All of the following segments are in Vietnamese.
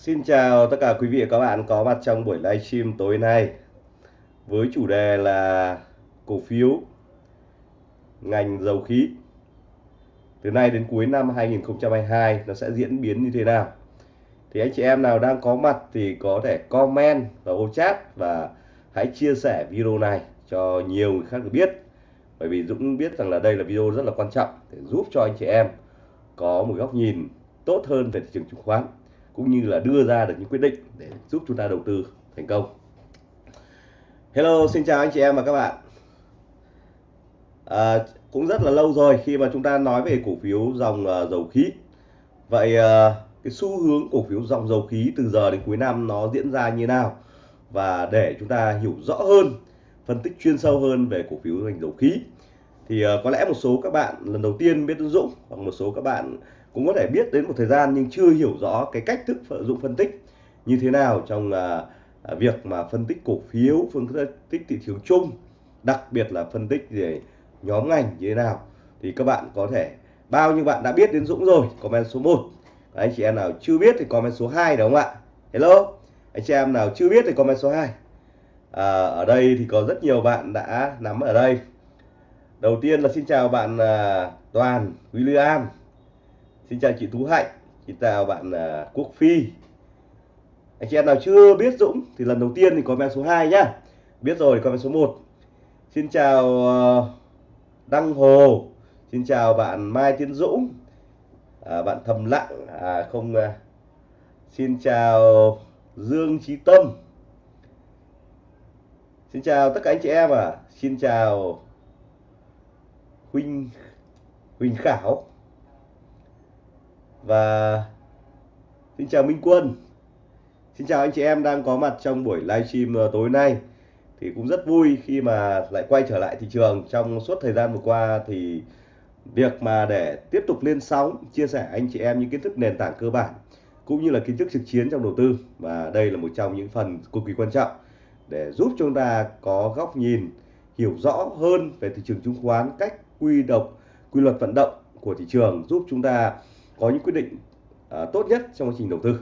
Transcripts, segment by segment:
Xin chào tất cả quý vị và các bạn có mặt trong buổi livestream tối nay với chủ đề là cổ phiếu, ngành dầu khí. Từ nay đến cuối năm 2022 nó sẽ diễn biến như thế nào? Thì anh chị em nào đang có mặt thì có thể comment vào ô chat và hãy chia sẻ video này cho nhiều người khác được biết. Bởi vì Dũng biết rằng là đây là video rất là quan trọng để giúp cho anh chị em có một góc nhìn tốt hơn về thị trường chứng khoán cũng như là đưa ra được những quyết định để giúp chúng ta đầu tư thành công. Hello, xin chào anh chị em và các bạn. À, cũng rất là lâu rồi khi mà chúng ta nói về cổ phiếu dòng uh, dầu khí. Vậy uh, cái xu hướng cổ phiếu dòng dầu khí từ giờ đến cuối năm nó diễn ra như nào? Và để chúng ta hiểu rõ hơn, phân tích chuyên sâu hơn về cổ phiếu ngành dầu khí thì uh, có lẽ một số các bạn lần đầu tiên biết đến Dũng hoặc một số các bạn cũng có thể biết đến một thời gian nhưng chưa hiểu rõ cái cách thức sử dụng phân tích như thế nào trong uh, việc mà phân tích cổ phiếu phân tích thị trường chung đặc biệt là phân tích về nhóm ngành như thế nào. Thì các bạn có thể bao nhiêu bạn đã biết đến Dũng rồi comment số 1 anh chị em nào chưa biết thì comment số 2 đúng không ạ? Hello? Anh chị em nào chưa biết thì comment số 2 à, ở đây thì có rất nhiều bạn đã nắm ở đây. Đầu tiên là xin chào bạn uh, Toàn William. Xin chào chị Tú Hạnh, xin chào bạn uh, Quốc Phi. Anh chị em nào chưa biết Dũng thì lần đầu tiên thì comment số 2 nhá. Biết rồi thì comment số 1. Xin chào uh, Đăng Hồ. Xin chào bạn Mai Tiến Dũng. À, bạn Thầm Lặng à không uh, Xin chào Dương trí Tâm. Xin chào tất cả anh chị em à. Xin chào Huỳnh Huỳnh Khảo và xin chào Minh Quân. Xin chào anh chị em đang có mặt trong buổi livestream ờ, tối nay. Thì cũng rất vui khi mà lại quay trở lại thị trường. Trong suốt thời gian vừa qua thì việc mà để tiếp tục lên sóng, chia sẻ anh chị em những kiến thức nền tảng cơ bản, cũng như là kiến thức trực chiến trong đầu tư, và đây là một trong những phần cực kỳ quan trọng để giúp chúng ta có góc nhìn, hiểu rõ hơn về thị trường chứng khoán, cách quy độc, quy luật vận động của thị trường, giúp chúng ta có những quyết định à, tốt nhất trong quá trình đầu tư.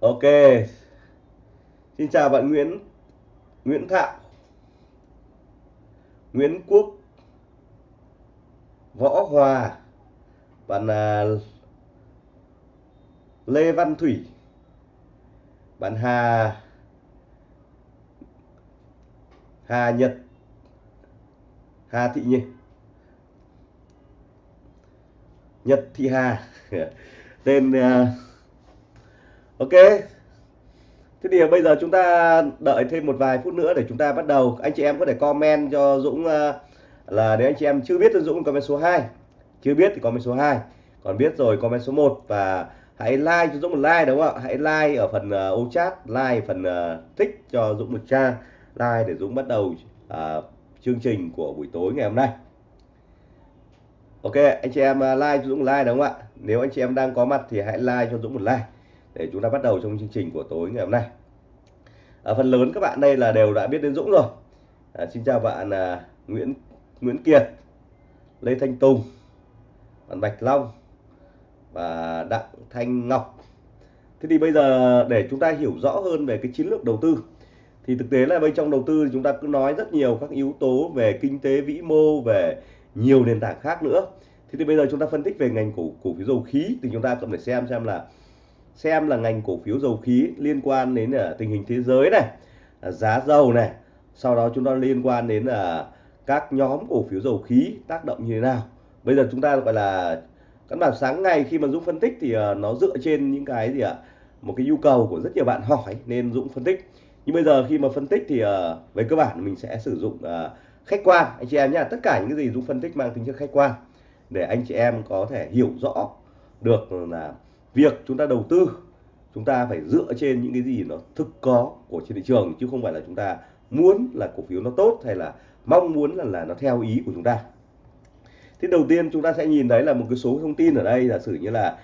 Ok. Xin chào bạn Nguyễn Nguyễn Thạo Nguyễn Quốc Võ Hòa bạn à, Lê Văn Thủy bạn Hà Hà Nhật Hà Thị Nhi Nhật Thị Hà. Tên uh, ok. Thế thì bây giờ chúng ta đợi thêm một vài phút nữa để chúng ta bắt đầu. Anh chị em có thể comment cho Dũng uh, là nếu anh chị em chưa biết thì Dũng comment số 2 chưa biết thì comment số 2 còn biết rồi comment số 1 và hãy like cho Dũng một like đúng không ạ? Hãy like ở phần uh, ô chat like phần uh, thích cho Dũng một trang. Like để Dũng bắt đầu uh, chương trình của buổi tối ngày hôm nay. Ok anh chị em à, like cho Dũng like đúng không ạ? Nếu anh chị em đang có mặt thì hãy like cho Dũng một like. Để chúng ta bắt đầu trong chương trình của tối ngày hôm nay. À, Phần lớn các bạn đây là đều đã biết đến Dũng rồi. À, Xin chào bạn à, Nguyễn Nguyễn Kiệt Lê Thanh Tùng Bạn Bạch Long Và Đặng Thanh Ngọc. Thế thì bây giờ để chúng ta hiểu rõ hơn về cái chiến lược đầu tư thì thực tế là bên trong đầu tư chúng ta cứ nói rất nhiều các yếu tố về kinh tế vĩ mô về nhiều nền tảng khác nữa. Thế thì bây giờ chúng ta phân tích về ngành cổ cổ phiếu dầu khí thì chúng ta cần phải xem xem là xem là ngành cổ phiếu dầu khí liên quan đến uh, tình hình thế giới này à, giá dầu này sau đó chúng ta liên quan đến là các nhóm cổ phiếu dầu khí tác động như thế nào. Bây giờ chúng ta gọi là căn bản sáng ngày khi mà Dũng phân tích thì à, nó dựa trên những cái gì ạ? Một cái nhu cầu của rất nhiều bạn hỏi nên Dũng phân tích. Nhưng bây giờ khi mà phân tích thì về cơ bản mình sẽ sử dụng uh, khách quan. Anh chị em nhé tất cả những cái gì Dũng phân tích mang tính chất khách quan, để anh chị em có thể hiểu rõ được là việc chúng ta đầu tư, chúng ta phải dựa trên những cái gì nó thực có của trên thị trường, chứ không phải là chúng ta muốn là cổ phiếu nó tốt hay là mong muốn là là nó theo ý của chúng ta. Thì đầu tiên chúng ta sẽ nhìn thấy là một cái số thông tin ở đây, giả sử như là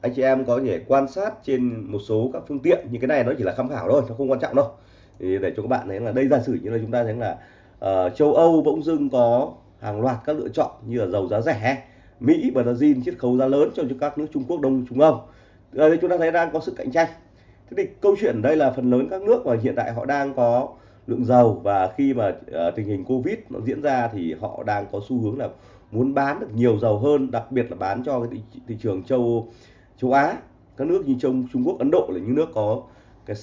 anh chị em có thể quan sát trên một số các phương tiện như cái này nó chỉ là tham khảo thôi, nó không quan trọng đâu. Thì để cho các bạn thấy là đây, giả sử như là chúng ta thấy là uh, châu Âu bỗng dưng có hàng loạt các lựa chọn như là dầu giá rẻ Mỹ Brazil chiết khấu giá lớn cho các nước Trung Quốc Đông Trung Âu ở ờ, đây chúng ta thấy đang có sự cạnh tranh. Thế thì câu chuyện ở đây là phần lớn các nước mà hiện tại họ đang có lượng dầu và khi mà uh, tình hình covid nó diễn ra thì họ đang có xu hướng là muốn bán được nhiều dầu hơn đặc biệt là bán cho cái thị, thị trường châu châu Á. Các nước như trong Trung Quốc Ấn Độ là những nước có cái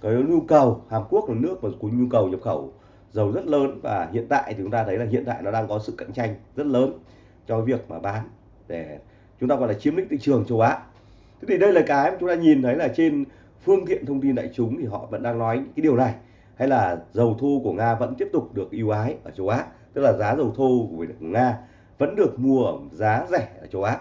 cái nhu cầu. Hàn Quốc là nước mà có nhu cầu nhập khẩu dầu rất lớn và hiện tại thì chúng ta thấy là hiện tại nó đang có sự cạnh tranh rất lớn cho việc mà bán để chúng ta gọi là chiếm lĩnh thị trường châu Á. Thế thì đây là cái mà chúng ta nhìn thấy là trên phương tiện thông tin đại chúng thì họ vẫn đang nói cái điều này, hay là dầu thô của Nga vẫn tiếp tục được ưu ái ở châu Á, tức là giá dầu thô của Nga vẫn được mua ở giá rẻ ở châu Á.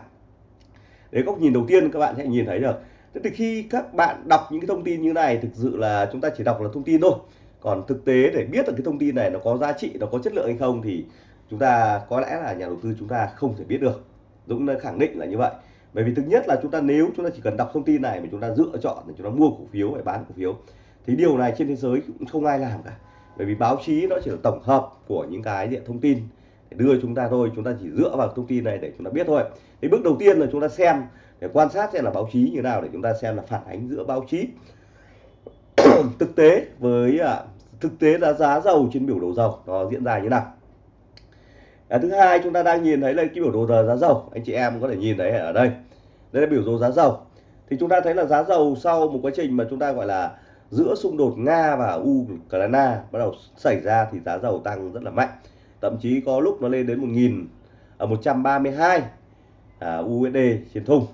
Đấy, góc nhìn đầu tiên các bạn sẽ nhìn thấy được. Thế thì khi các bạn đọc những cái thông tin như này, thực sự là chúng ta chỉ đọc là thông tin thôi còn thực tế để biết được cái thông tin này nó có giá trị nó có chất lượng hay không thì chúng ta có lẽ là nhà đầu tư chúng ta không thể biết được Dũng đã khẳng định là như vậy bởi vì thứ nhất là chúng ta nếu chúng ta chỉ cần đọc thông tin này mà chúng ta lựa chọn để chúng ta mua cổ phiếu hay bán cổ phiếu thì điều này trên thế giới cũng không ai làm cả bởi vì báo chí nó chỉ là tổng hợp của những cái diện thông tin để đưa chúng ta thôi chúng ta chỉ dựa vào thông tin này để chúng ta biết thôi thì bước đầu tiên là chúng ta xem để quan sát xem là báo chí như nào để chúng ta xem là phản ánh giữa báo chí thực tế với à, thực tế là giá dầu trên biểu đồ dầu nó diễn ra như nào? À, thứ hai chúng ta đang nhìn thấy là cái biểu đồ giờ giá dầu anh chị em có thể nhìn thấy ở đây. Đây là biểu đồ giá dầu. Thì chúng ta thấy là giá dầu sau một quá trình mà chúng ta gọi là giữa xung đột Nga và Ukraine bắt đầu xảy ra thì giá dầu tăng rất là mạnh. Thậm chí có lúc nó lên đến 1.000 ở 132 à, à USD trên thùng.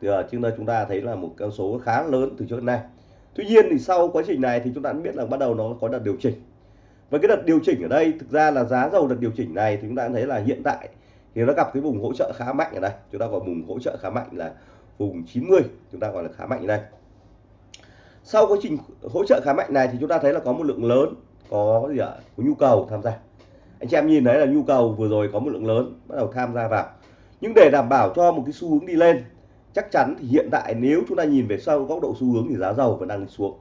Thì ở chúng ta chúng ta thấy là một con số khá lớn từ trước đến nay tuy nhiên thì sau quá trình này thì chúng ta cũng biết là bắt đầu nó có đợt điều chỉnh. Và cái đợt điều chỉnh ở đây, thực ra là giá dầu đợt điều chỉnh này thì chúng ta thấy là hiện tại thì nó gặp cái vùng hỗ trợ khá mạnh ở đây. Chúng ta gọi vùng hỗ trợ khá mạnh là vùng 90 chúng ta gọi là khá mạnh ở đây. Sau quá trình hỗ trợ khá mạnh này thì chúng ta thấy là có một lượng lớn, có gì ạ? Có nhu cầu tham gia. Anh chị em nhìn thấy là nhu cầu vừa rồi có một lượng lớn bắt đầu tham gia vào. Nhưng để đảm bảo cho một cái xu hướng đi lên chắc chắn thì hiện tại nếu chúng ta nhìn về sau góc độ xu hướng thì giá dầu vẫn đang đi xuống.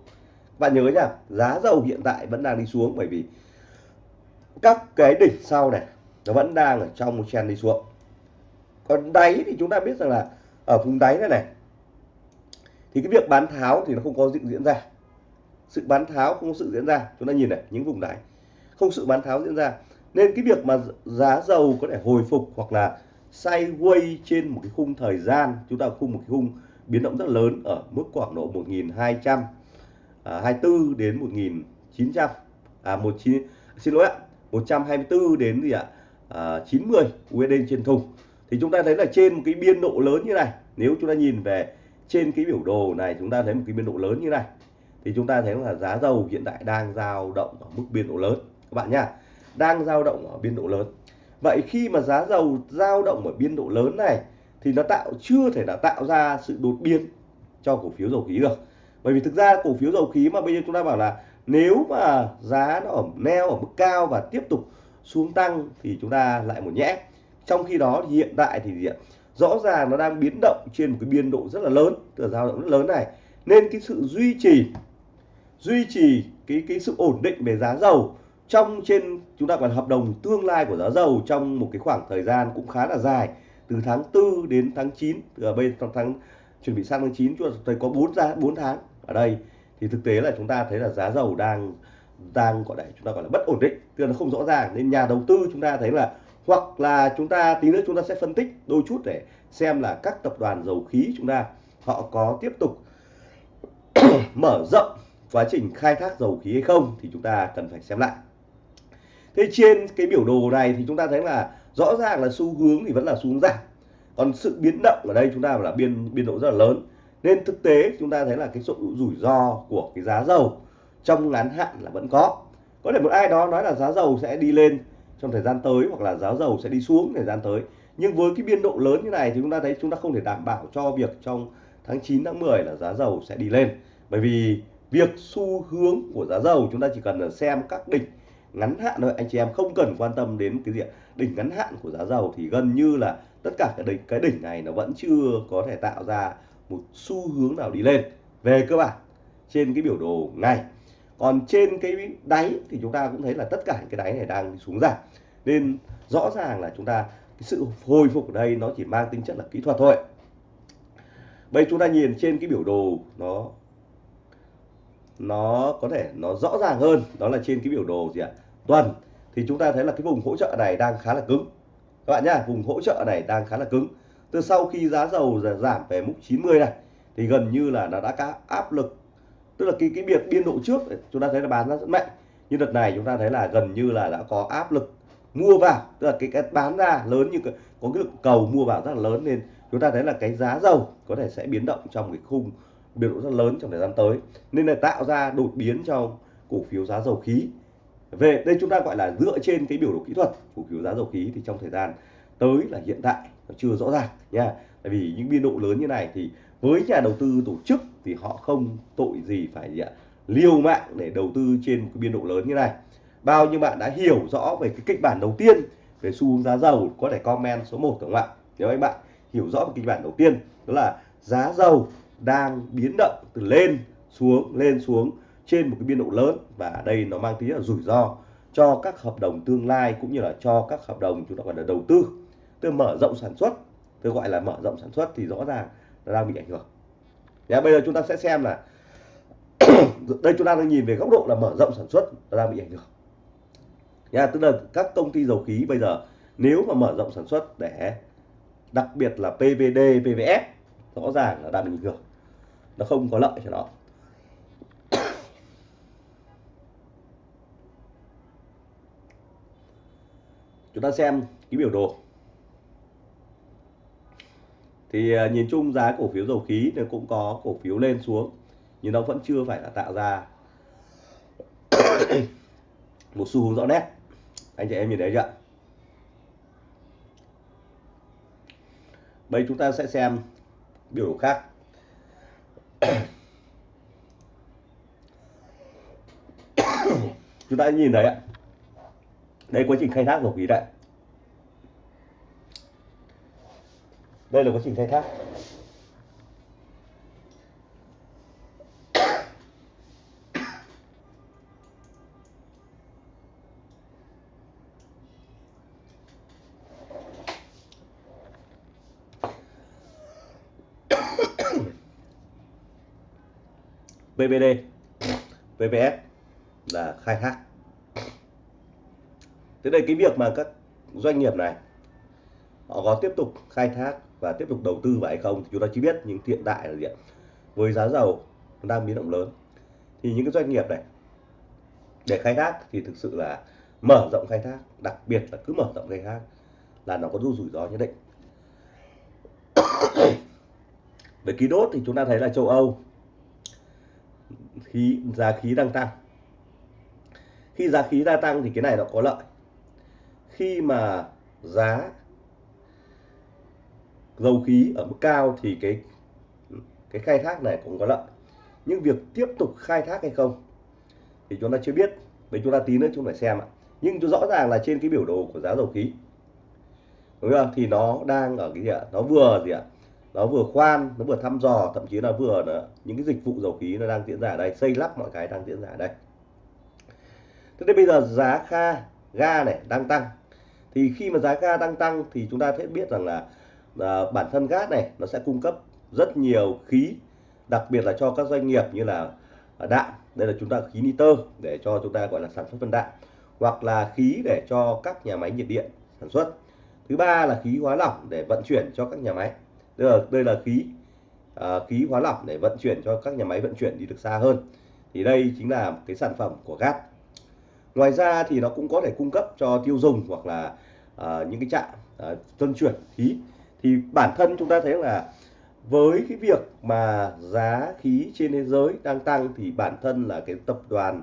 Bạn nhớ nhá, giá dầu hiện tại vẫn đang đi xuống bởi vì các cái đỉnh sau này nó vẫn đang ở trong một trend đi xuống. Còn đáy thì chúng ta biết rằng là ở vùng đáy này này, thì cái việc bán tháo thì nó không có diễn ra. Sự bán tháo không có sự diễn ra. Chúng ta nhìn này, những vùng đáy không sự bán tháo diễn ra. Nên cái việc mà giá dầu có thể hồi phục hoặc là sideways trên một cái khung thời gian chúng ta khung một cái khung biến động rất lớn ở mức khoảng độ 1200 à, 24 đến 1900 à 19 xin lỗi ạ 124 đến gì ạ à, 90 USD trên thùng. Thì chúng ta thấy là trên một cái biên độ lớn như này nếu chúng ta nhìn về trên cái biểu đồ này chúng ta thấy một cái biên độ lớn như này thì chúng ta thấy là giá dầu hiện tại đang dao động ở mức biên độ lớn. Các bạn nhá đang dao động ở biên độ lớn vậy khi mà giá dầu dao động ở biên độ lớn này, thì nó tạo, chưa thể là tạo ra sự đột biến cho cổ phiếu dầu khí được. Bởi vì thực ra cổ phiếu dầu khí mà bây giờ chúng ta bảo là nếu mà giá nó ở, neo ở mức cao và tiếp tục xuống tăng thì chúng ta lại một nhẽ. Trong khi đó thì hiện tại thì gì rõ ràng nó đang biến động trên một cái biên độ rất là lớn từ dao động rất lớn này. Nên cái sự duy trì duy trì cái cái sự ổn định về giá dầu trong trên, chúng ta còn hợp đồng tương lai của giá dầu trong một cái khoảng thời gian cũng khá là dài, từ tháng 4 đến tháng 9 ở bên trong tháng, chuẩn bị sang tháng 9 chúng ta thấy có 4 ra 4 tháng ở đây. Thì thực tế là chúng ta thấy là giá dầu đang đang gọi là, chúng ta gọi là bất ổn định, tức là nó không rõ ràng. Nên nhà đầu tư chúng ta thấy là, hoặc là chúng ta, tí nữa chúng ta sẽ phân tích đôi chút để xem là các tập đoàn dầu khí chúng ta, họ có tiếp tục mở rộng quá trình khai thác dầu khí hay không, thì chúng ta cần phải xem lại thế trên cái biểu đồ này thì chúng ta thấy là rõ ràng là xu hướng thì vẫn là xu hướng giảm. Còn sự biến động ở đây chúng ta là biên biên độ rất là lớn. Nên thực tế chúng ta thấy là cái sự rủi ro của cái giá dầu trong ngắn hạn là vẫn có. Có thể một ai đó nói là giá dầu sẽ đi lên trong thời gian tới hoặc là giá dầu sẽ đi xuống thời gian tới. Nhưng với cái biên độ lớn như này thì chúng ta thấy chúng ta không thể đảm bảo cho việc trong tháng 9 tháng 10 là giá dầu sẽ đi lên. Bởi vì việc xu hướng của giá dầu chúng ta chỉ cần xem các đỉnh ngắn hạn thôi. Anh chị em không cần quan tâm đến cái gì đỉnh ngắn hạn của giá dầu thì gần như là tất cả cái đỉnh cái đỉnh này nó vẫn chưa có thể tạo ra một xu hướng nào đi lên. Về cơ bản, trên cái biểu đồ ngày còn trên cái đáy thì chúng ta cũng thấy là tất cả cái đáy này đang xuống giảm. Nên rõ ràng là chúng ta, cái sự hồi phục ở đây nó chỉ mang tính chất là kỹ thuật thôi. Bây chúng ta nhìn trên cái biểu đồ nó nó có thể nó rõ ràng hơn, đó là trên cái biểu đồ gì ạ? Tuần. Thì chúng ta thấy là cái vùng hỗ trợ này đang khá là cứng. Các bạn nhá, vùng hỗ trợ này đang khá là cứng. Từ sau khi giá dầu giảm về mức 90 này, thì gần như là nó đã có áp lực. Tức là cái cái biệt biên độ trước chúng ta thấy là bán nó rất mạnh. Nhưng đợt này chúng ta thấy là gần như là đã có áp lực mua vào. Tức là cái cái bán ra lớn như có cái lượng cầu mua vào rất là lớn nên chúng ta thấy là cái giá dầu có thể sẽ biến động trong cái khung biểu độ rất lớn trong thời gian tới, nên là tạo ra đột biến trong cổ phiếu giá dầu khí. Về đây chúng ta gọi là dựa trên cái biểu đồ kỹ thuật cổ phiếu giá dầu khí thì trong thời gian tới là hiện tại nó chưa rõ ràng nha. Tại vì những biên độ lớn như này thì với nhà đầu tư tổ chức thì họ không tội gì phải gì ạ, liều mạng để đầu tư trên một cái biên độ lớn như này. Bao nhiêu bạn đã hiểu rõ về cái kịch bản đầu tiên về xu hướng giá dầu có thể comment số 1 đúng không ạ? Nếu anh bạn hiểu rõ về kịch bản đầu tiên đó là giá dầu đang biến động từ lên xuống lên xuống trên một cái biên độ lớn. Và ở đây nó mang tính là rủi ro cho các hợp đồng tương lai cũng như là cho các hợp đồng chúng ta gọi là đầu tư. Tức mở rộng sản xuất tôi gọi là mở rộng sản xuất thì rõ ràng là đang bị ảnh hưởng. Nha, bây giờ chúng ta sẽ xem là đây chúng ta đang nhìn về góc độ là mở rộng sản xuất nó đang bị ảnh hưởng. Nha, tức là các công ty dầu khí bây giờ nếu mà mở rộng sản xuất để đặc biệt là PVD, PVF rõ ràng là đang bị ảnh hưởng nó không có lợi cho nó. Chúng ta xem cái biểu đồ. Thì à, nhìn chung giá cổ phiếu dầu khí thì cũng có cổ phiếu lên xuống, nhưng nó vẫn chưa phải là tạo ra một xu hướng rõ nét. Anh chị em nhìn thấy chưa? Bây chúng ta sẽ xem biểu đồ khác. Chúng ta nhìn thấy ạ. Đây quá trình khai thác của quý đấy đây là quá trình khai thác. BBD, PVS là khai thác. Thế đây cái việc mà các doanh nghiệp này, họ có tiếp tục khai thác và tiếp tục đầu tư vào hay không thì chúng ta chỉ biết, nhưng hiện tại là gì ạ? Với giá dầu đang biến động lớn, thì những cái doanh nghiệp này để khai thác thì thực sự là mở rộng khai thác, đặc biệt là cứ mở rộng khai thác là nó có rủi ro nhất định. Về khí đốt thì chúng ta thấy là châu Âu, khí, giá khí đang tăng khi giá khí gia tăng thì cái này nó có lợi. Khi mà giá dầu khí ở mức cao thì cái cái khai thác này cũng có lợi. Nhưng việc tiếp tục khai thác hay không thì chúng ta chưa biết. Với chúng ta tí nữa chúng phải xem ạ. Nhưng rõ ràng là trên cái biểu đồ của giá dầu khí. Đúng không thì nó đang ở cái gì ạ? Nó vừa gì ạ? Nó vừa khoan, nó vừa thăm dò, thậm chí là vừa là những cái dịch vụ dầu khí nó đang diễn ra ở đây. Xây lắp mọi cái đang diễn ra ở đây thế nên bây giờ giá kha ga này đang tăng. Thì khi mà giá ga đang tăng thì chúng ta sẽ biết rằng là à, bản thân gas này nó sẽ cung cấp rất nhiều khí đặc biệt là cho các doanh nghiệp như là à, đạm. Đây là chúng ta khí nitơ để cho chúng ta gọi là sản xuất phân đạm. Hoặc là khí để cho các nhà máy nhiệt điện sản xuất. Thứ ba là khí hóa lỏng để vận chuyển cho các nhà máy. Đây là đây là khí à, khí hóa lỏng để vận chuyển cho các nhà máy vận chuyển đi được xa hơn. Thì đây chính là cái sản phẩm của gas ngoài ra thì nó cũng có thể cung cấp cho tiêu dùng hoặc là à, những cái trạm à, tuân chuyển khí. Thì bản thân chúng ta thấy là với cái việc mà giá khí trên thế giới đang tăng thì bản thân là cái tập đoàn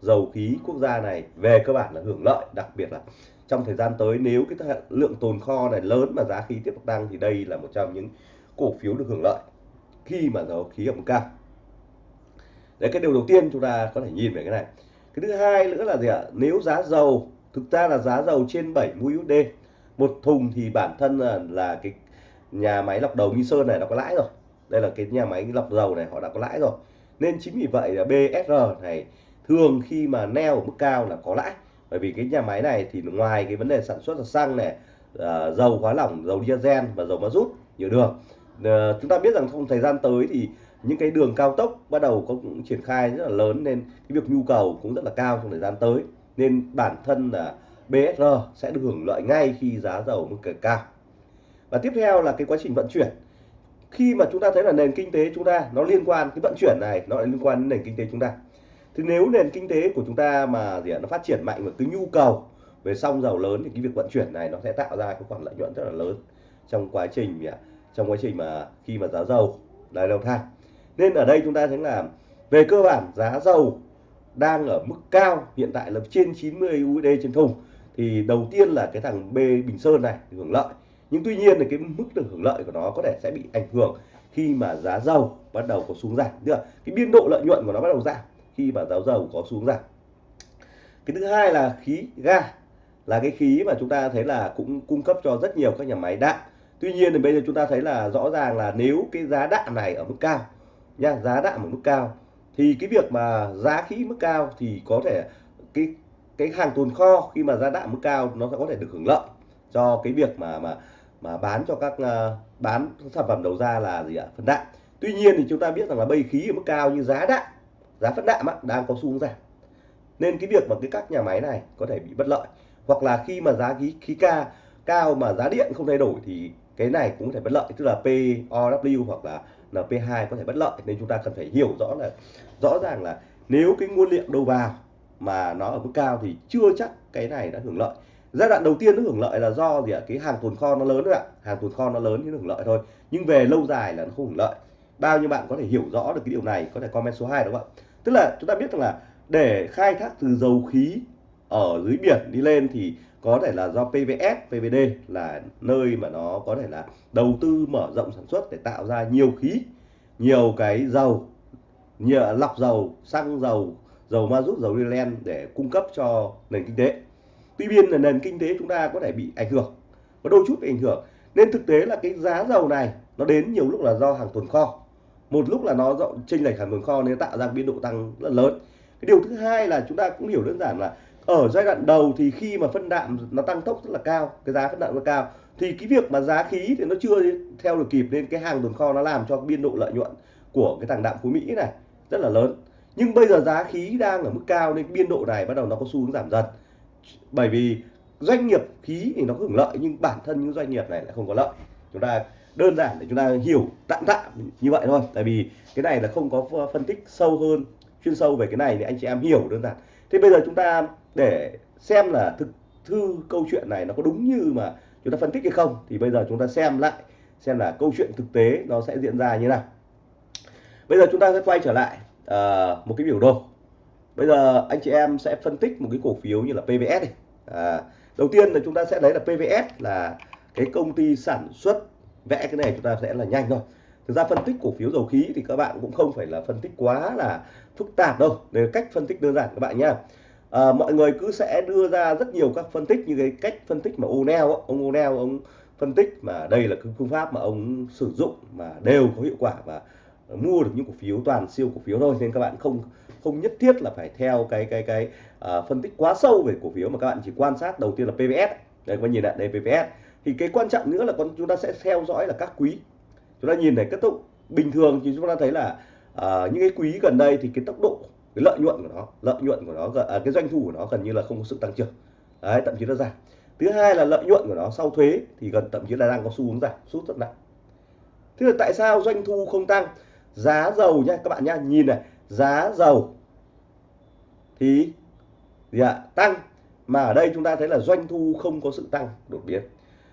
dầu khí quốc gia này về cơ bản là hưởng lợi. Đặc biệt là trong thời gian tới nếu cái lượng tồn kho này lớn mà giá khí tiếp tục tăng thì đây là một trong những cổ phiếu được hưởng lợi khi mà dầu khí ở mức cao. Đấy cái điều đầu tiên chúng ta có thể nhìn về cái này cái thứ hai nữa là gì ạ? Nếu giá dầu thực ra là giá dầu trên 70 USD một thùng thì bản thân là, là cái nhà máy lọc dầu Nghi Sơn này nó có lãi rồi. Đây là cái nhà máy lọc dầu này họ đã có lãi rồi. Nên chính vì vậy là BSR này thường khi mà neo ở mức cao là có lãi. Bởi vì cái nhà máy này thì ngoài cái vấn đề sản xuất là xăng này à, dầu hóa lỏng dầu diesel và dầu ma rút nhiều đường. À, chúng ta biết rằng trong thời gian tới thì những cái đường cao tốc bắt đầu có cũng triển khai rất là lớn nên cái việc nhu cầu cũng rất là cao trong thời gian tới. Nên bản thân là BSR sẽ được hưởng lợi ngay khi giá dầu mức cao. Và tiếp theo là cái quá trình vận chuyển. Khi mà chúng ta thấy là nền kinh tế chúng ta nó liên quan, cái vận chuyển này nó liên quan đến nền kinh tế chúng ta. Thì nếu nền kinh tế của chúng ta mà gì nó phát triển mạnh và cái nhu cầu về xăng dầu lớn thì cái việc vận chuyển này nó sẽ tạo ra cái khoản lợi nhuận rất là lớn trong quá trình trong quá trình mà khi mà giá dầu lại leo thang nên ở đây chúng ta thấy là về cơ bản giá dầu đang ở mức cao, hiện tại là trên 90 USD trên thùng. Thì đầu tiên là cái thằng B Bình Sơn này hưởng lợi. Nhưng tuy nhiên thì cái mức được hưởng lợi của nó có thể sẽ bị ảnh hưởng khi mà giá dầu bắt đầu có xuống giảm tức cái biên độ lợi nhuận của nó bắt đầu giảm khi mà giá dầu có xuống giảm. Cái thứ hai là khí ga, là cái khí mà chúng ta thấy là cũng cung cấp cho rất nhiều các nhà máy đạm tuy nhiên thì bây giờ chúng ta thấy là rõ ràng là nếu cái giá đạm này ở mức cao nha giá đạm ở mức cao. Thì cái việc mà giá khí mức cao thì có thể cái cái hàng tồn kho khi mà giá đạm mức cao nó sẽ có thể được hưởng lợi cho cái việc mà mà mà bán cho các uh, bán sản phẩm đầu ra là gì ạ? Phân đạm. Tuy nhiên thì chúng ta biết rằng là bây khí ở mức cao như giá đạm giá phân đạm á, đang có xu hướng giảm. Nên cái việc mà cái các nhà máy này có thể bị bất lợi hoặc là khi mà giá khí khí ca cao mà giá điện không thay đổi thì cái này cũng có thể bất lợi tức là POW hoặc là NP2 có thể bất lợi, nên chúng ta cần phải hiểu rõ là, rõ ràng là nếu cái nguyên liệu đầu vào mà nó ở mức cao thì chưa chắc cái này đã hưởng lợi. Giai đoạn đầu tiên nó hưởng lợi là do gì ạ? Cái hàng tồn kho nó lớn thôi ạ. Hàng tồn kho nó lớn thì nó hưởng lợi thôi. Nhưng về lâu dài là nó không hưởng lợi. Bao nhiêu bạn có thể hiểu rõ được cái điều này, có thể comment số 2 đúng không ạ? Tức là chúng ta biết rằng là để khai thác từ dầu khí ở dưới biển đi lên thì có thể là do PVS, PVD là nơi mà nó có thể là đầu tư mở rộng sản xuất để tạo ra nhiều khí, nhiều cái dầu, nhiều lọc dầu, xăng dầu, dầu ma rút, dầu diesel để cung cấp cho nền kinh tế. Tuy nhiên là nền kinh tế chúng ta có thể bị ảnh hưởng, có đôi chút bị ảnh hưởng. Nên thực tế là cái giá dầu này nó đến nhiều lúc là do hàng tồn kho. Một lúc là nó rộng chênh lệch hàng tồn kho nên tạo ra biên độ tăng rất lớn. Cái điều thứ hai là chúng ta cũng hiểu đơn giản là ở giai đoạn đầu thì khi mà phân đạm nó tăng tốc rất là cao, cái giá phân đạm nó cao, thì cái việc mà giá khí thì nó chưa theo được kịp nên cái hàng tồn kho nó làm cho biên độ lợi nhuận của cái thằng đạm phú mỹ này rất là lớn. Nhưng bây giờ giá khí đang ở mức cao nên biên độ này bắt đầu nó có xu hướng giảm dần. Bởi vì doanh nghiệp khí thì nó hưởng lợi nhưng bản thân những doanh nghiệp này lại không có lợi. Chúng ta đơn giản để chúng ta hiểu tạm tạm như vậy thôi. Tại vì cái này là không có phân tích sâu hơn, chuyên sâu về cái này thì anh chị em hiểu đơn giản. Thế bây giờ chúng ta để xem là thực thư câu chuyện này nó có đúng như mà chúng ta phân tích hay không thì bây giờ chúng ta xem lại xem là câu chuyện thực tế nó sẽ diễn ra như nào. Bây giờ chúng ta sẽ quay trở lại uh, một cái biểu đồ. Bây giờ anh chị em sẽ phân tích một cái cổ phiếu như là PVS này à, đầu tiên là chúng ta sẽ lấy là PVS là cái công ty sản xuất vẽ cái này chúng ta sẽ là nhanh thôi. Thực ra phân tích cổ phiếu dầu khí thì các bạn cũng không phải là phân tích quá là phức tạp đâu. Để cách phân tích đơn giản các bạn nhé à, mọi người cứ sẽ đưa ra rất nhiều các phân tích như cái cách phân tích mà O'Neill ông O'Neill ông phân tích mà đây là cái phương pháp mà ông sử dụng mà đều có hiệu quả và mua được những cổ phiếu toàn siêu cổ phiếu thôi. Nên các bạn không không nhất thiết là phải theo cái cái cái uh, phân tích quá sâu về cổ phiếu mà các bạn chỉ quan sát đầu tiên là PVS đây các bạn nhìn lại đây PVS thì cái quan trọng nữa là con chúng ta sẽ theo dõi là các quý. Chúng ta nhìn này kết thúc bình thường thì chúng ta thấy là uh, những cái quý gần đây thì cái tốc độ cái lợi nhuận của nó lợi nhuận của nó à, cái doanh thu của nó gần như là không có sự tăng trưởng. Đấy thậm chí nó giảm. Thứ hai là lợi nhuận của nó sau thuế thì gần thậm chí là đang có xu hướng giảm sút rất nặng. Thế là tại sao doanh thu không tăng? Giá dầu nhá các bạn nhá nhìn này giá dầu thì gì ạ tăng. Mà ở đây chúng ta thấy là doanh thu không có sự tăng đột biến.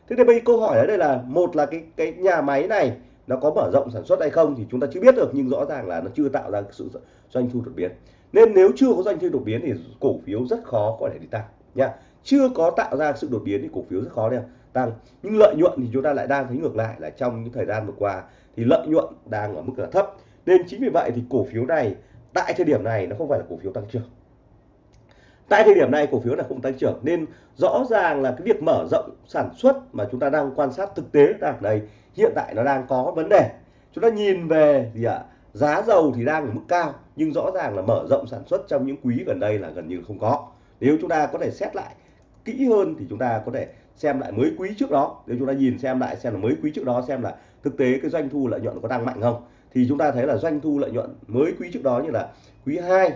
Thế thì bây câu hỏi ở đây là một là cái cái nhà máy này nó có mở rộng sản xuất hay không thì chúng ta chưa biết được nhưng rõ ràng là nó chưa tạo ra sự doanh thu đột biến nên nếu chưa có doanh thu đột biến thì cổ phiếu rất khó có thể đi tăng, nha. Chưa có tạo ra sự đột biến thì cổ phiếu rất khó để tăng. Nhưng lợi nhuận thì chúng ta lại đang thấy ngược lại là trong những thời gian vừa qua thì lợi nhuận đang ở mức là thấp. Nên chính vì vậy thì cổ phiếu này tại thời điểm này nó không phải là cổ phiếu tăng trưởng. Tại thời điểm này cổ phiếu là không tăng trưởng nên rõ ràng là cái việc mở rộng sản xuất mà chúng ta đang quan sát thực tế đang đây, hiện tại nó đang có vấn đề. Chúng ta nhìn về gì ạ? Giá dầu thì đang ở mức cao nhưng rõ ràng là mở rộng sản xuất trong những quý gần đây là gần như không có. Nếu chúng ta có thể xét lại kỹ hơn thì chúng ta có thể xem lại mới quý trước đó. Nếu chúng ta nhìn xem lại xem là mới quý trước đó xem là thực tế cái doanh thu lợi nhuận có tăng mạnh không thì chúng ta thấy là doanh thu lợi nhuận mới quý trước đó như là quý 2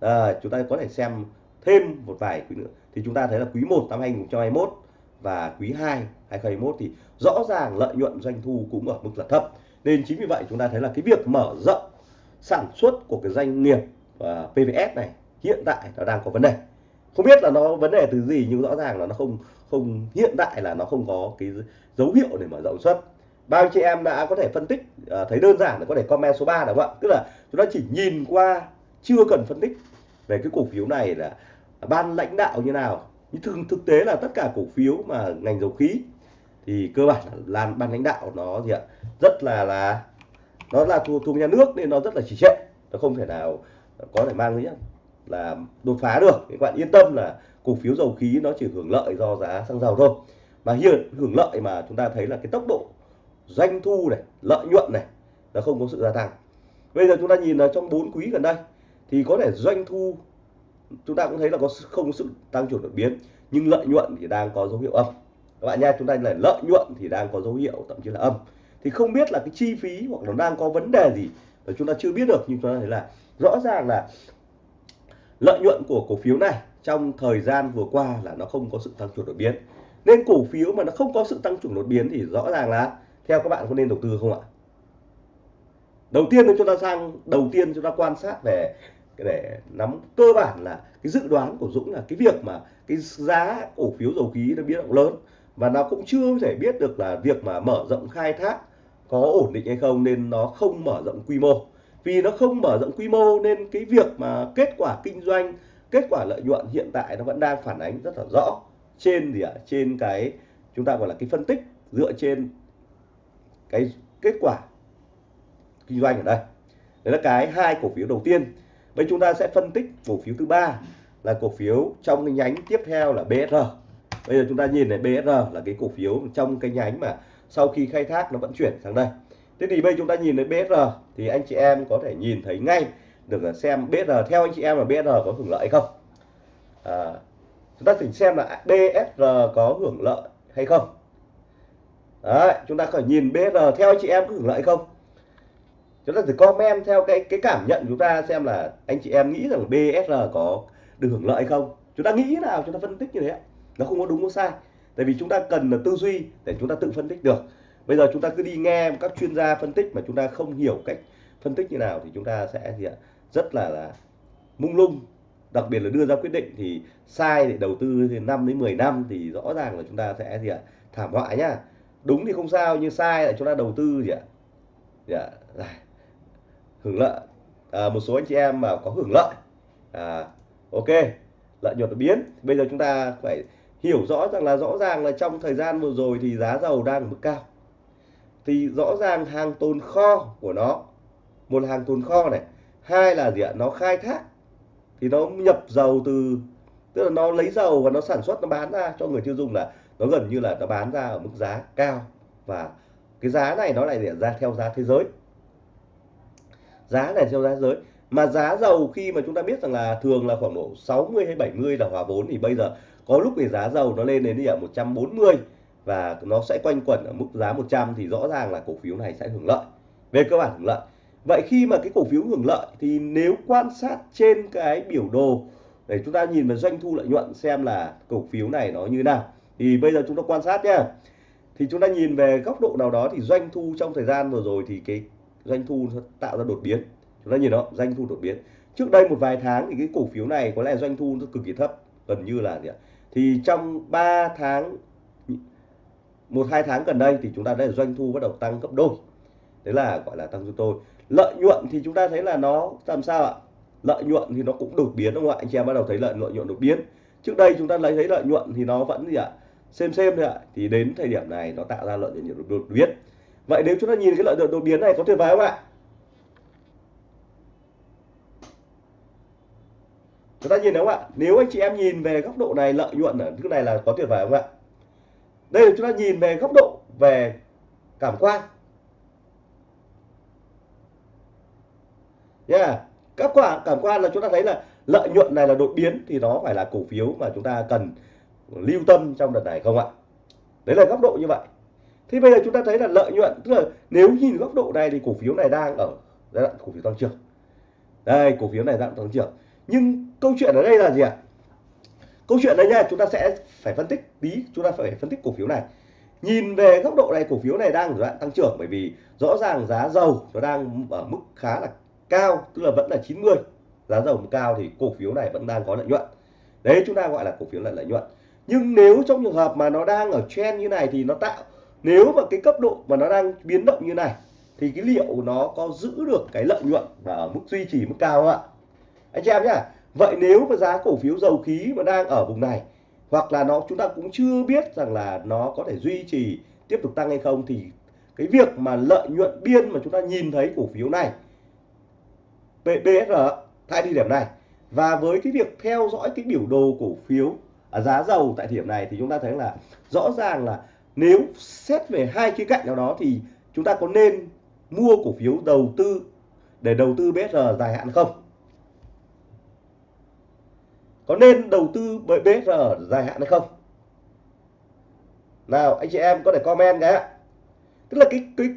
à, chúng ta có thể xem thêm một vài quý nữa. Thì chúng ta thấy là quý 1 năm 2021 và quý 2 2021 thì rõ ràng lợi nhuận doanh thu cũng ở mức là thấp nên chính vì vậy chúng ta thấy là cái việc mở rộng sản xuất của cái doanh nghiệp và PVS này hiện tại nó đang có vấn đề. Không biết là nó vấn đề từ gì nhưng rõ ràng là nó không không hiện tại là nó không có cái dấu hiệu để mở rộng xuất. Bao chị em đã có thể phân tích uh, thấy đơn giản là có thể comment số 3 đúng không ạ? Tức là chúng ta chỉ nhìn qua chưa cần phân tích về cái cổ phiếu này là ban lãnh đạo như nào. Nhưng thực, thực tế là tất cả cổ phiếu mà ngành dầu khí thì cơ bản là ban lãnh đạo nó gì ạ? Rất là là, nó là thuộc thuộc nhà nước nên nó rất là chỉ trệ. Nó không thể nào có thể mang gì là đột phá được. Các bạn yên tâm là cổ phiếu dầu khí nó chỉ hưởng lợi do giá xăng dầu thôi. Mà hiện hưởng lợi mà chúng ta thấy là cái tốc độ doanh thu này, lợi nhuận này nó không có sự gia tăng. Bây giờ chúng ta nhìn là trong 4 quý gần đây thì có thể doanh thu chúng ta cũng thấy là có không có sự tăng trưởng đột biến, nhưng lợi nhuận thì đang có dấu hiệu âm các bạn nha chúng ta là lợi nhuận thì đang có dấu hiệu, thậm chí là âm. Thì không biết là cái chi phí hoặc nó đang có vấn đề gì mà chúng ta chưa biết được, nhưng chúng ta thấy là rõ ràng là lợi nhuận của cổ phiếu này trong thời gian vừa qua là nó không có sự tăng trưởng đột biến. Nên cổ phiếu mà nó không có sự tăng trưởng đột biến thì rõ ràng là, theo các bạn có nên đầu tư không ạ? Đầu tiên chúng ta sang, đầu tiên chúng ta quan sát về để nắm cơ bản là cái dự đoán của Dũng là cái việc mà cái giá cổ phiếu dầu khí nó biến động lớn và nó cũng chưa thể biết được là việc mà mở rộng khai thác có ổn định hay không nên nó không mở rộng quy mô. Vì nó không mở rộng quy mô nên cái việc mà kết quả kinh doanh, kết quả lợi nhuận hiện tại nó vẫn đang phản ánh rất là rõ trên gì ạ? Trên cái, chúng ta gọi là cái phân tích dựa trên cái kết quả kinh doanh ở đây. Đấy là cái hai cổ phiếu đầu tiên. Bây chúng ta sẽ phân tích cổ phiếu thứ ba là cổ phiếu trong cái nhánh tiếp theo là BSR. Bây giờ chúng ta nhìn này BSR là cái cổ phiếu trong cái nhánh mà sau khi khai thác nó vẫn chuyển sang đây. Thế thì bây chúng ta nhìn thấy BSR thì anh chị em có thể nhìn thấy ngay được là xem BSR theo anh chị em là BSR có hưởng lợi không? À, chúng ta thử xem là BSR có hưởng lợi hay không? Đấy, chúng ta phải nhìn BSR theo anh chị em có hưởng lợi không? chúng ta thử comment theo cái cái cảm nhận chúng ta xem là anh chị em nghĩ rằng BSR có được hưởng lợi không chúng ta nghĩ nào chúng ta phân tích như thế nó không có đúng có sai. Tại vì chúng ta cần là tư duy để chúng ta tự phân tích được. Bây giờ chúng ta cứ đi nghe các chuyên gia phân tích mà chúng ta không hiểu cách phân tích như nào thì chúng ta sẽ gì ạ? Rất là là mung lung. Đặc biệt là đưa ra quyết định thì sai để đầu tư thì 5 đến 10 năm thì rõ ràng là chúng ta sẽ gì ạ? Thảm họa nhá. Đúng thì không sao nhưng sai là chúng ta đầu tư gì ạ? Dạ, dạ. hưởng lợi. À, một số anh chị em mà có hưởng lợi. À, ok. Lợi nhuận đột biến. Bây giờ chúng ta phải hiểu rõ rằng là rõ ràng là trong thời gian vừa rồi thì giá dầu đang ở mức cao. Thì rõ ràng hàng tồn kho của nó, một hàng tồn kho này, hai là gì ạ, nó khai thác. Thì nó nhập dầu từ, tức là nó lấy dầu và nó sản xuất, nó bán ra cho người tiêu dùng là nó gần như là nó bán ra ở mức giá cao. Và cái giá này nó lại ra theo giá thế giới. Giá này theo giá thế giới. Mà giá dầu khi mà chúng ta biết rằng là thường là khoảng độ 60 hay 70 là hòa vốn, thì bây giờ có lúc thì giá dầu nó lên đến đi ở 140 và nó sẽ quanh quẩn ở mức giá 100 thì rõ ràng là cổ phiếu này sẽ hưởng lợi. Về cơ bản hưởng lợi. Vậy khi mà cái cổ phiếu hưởng lợi thì nếu quan sát trên cái biểu đồ, để chúng ta nhìn vào doanh thu lợi nhuận xem là cổ phiếu này nó như nào. Thì bây giờ chúng ta quan sát nhá. Thì chúng ta nhìn về góc độ nào đó thì doanh thu trong thời gian vừa rồi thì cái doanh thu tạo ra đột biến. Chúng ta nhìn đó, doanh thu đột biến. Trước đây một vài tháng thì cái cổ phiếu này có lẽ doanh thu nó cực kỳ thấp, gần như là gì ạ? Thì trong 3 tháng, một, hai tháng gần đây thì chúng ta thấy doanh thu bắt đầu tăng gấp đôi. Đấy là, gọi là, tăng gấp tôi lợi nhuận thì chúng ta thấy là nó, làm sao ạ? Lợi nhuận thì nó cũng đột biến, đúng không ạ? Anh chị em bắt đầu thấy lợi nhuận đột biến. Trước đây chúng ta lấy, thấy lợi nhuận thì nó vẫn gì ạ? Xem xem thôi ạ. Thì đến thời điểm này nó tạo ra lợi nhuận đột biến. Vậy nếu chúng ta nhìn cái lợi nhuận đột biến này có tuyệt vời không ạ? Chúng ta nhìn đúng không ạ nếu anh chị em nhìn về góc độ này lợi nhuận ở thứ này là có tuyệt vời không ạ đây là chúng ta nhìn về góc độ về cảm quan yeah. các quả cảm quan là chúng ta thấy là lợi nhuận này là đột biến thì nó phải là cổ phiếu mà chúng ta cần lưu tâm trong đợt này không ạ đấy là góc độ như vậy thì bây giờ chúng ta thấy là lợi nhuận tức là nếu nhìn góc độ này thì cổ phiếu này đang ở giai đoạn cổ phiếu tăng trưởng. Đây, cổ phiếu này đang tăng trưởng. Nhưng câu chuyện ở đây là gì ạ? Câu chuyện đây nha, chúng ta sẽ phải phân tích tí, chúng ta phải phân tích cổ phiếu này. Nhìn về góc độ này cổ phiếu này đang ở đoạn tăng trưởng bởi vì rõ ràng giá dầu nó đang ở mức khá là cao, tức là vẫn là 90. Giá dầu cao thì cổ phiếu này vẫn đang có lợi nhuận. Đấy chúng ta gọi là cổ phiếu là lợi nhuận. Nhưng nếu trong trường hợp mà nó đang ở trend như này thì nó tạo nếu mà cái cấp độ mà nó đang biến động như này thì cái liệu nó có giữ được cái lợi nhuận và ở mức duy trì mức cao không ạ? Anh chị em nhá. Vậy nếu mà giá cổ phiếu dầu khí mà đang ở vùng này, hoặc là nó, chúng ta cũng chưa biết rằng là nó có thể duy trì tiếp tục tăng hay không, thì cái việc mà lợi nhuận biên mà chúng ta nhìn thấy cổ phiếu này PBR tại thời điểm này và với cái việc theo dõi cái biểu đồ cổ phiếu ở giá dầu tại thời điểm này, thì chúng ta thấy là rõ ràng là nếu xét về hai khía cạnh nào đó, thì chúng ta có nên mua cổ phiếu đầu tư để đầu tư BR dài hạn không? Có nên đầu tư bởi BR dài hạn hay không? Nào, anh chị em có thể comment cái Tức là cái cái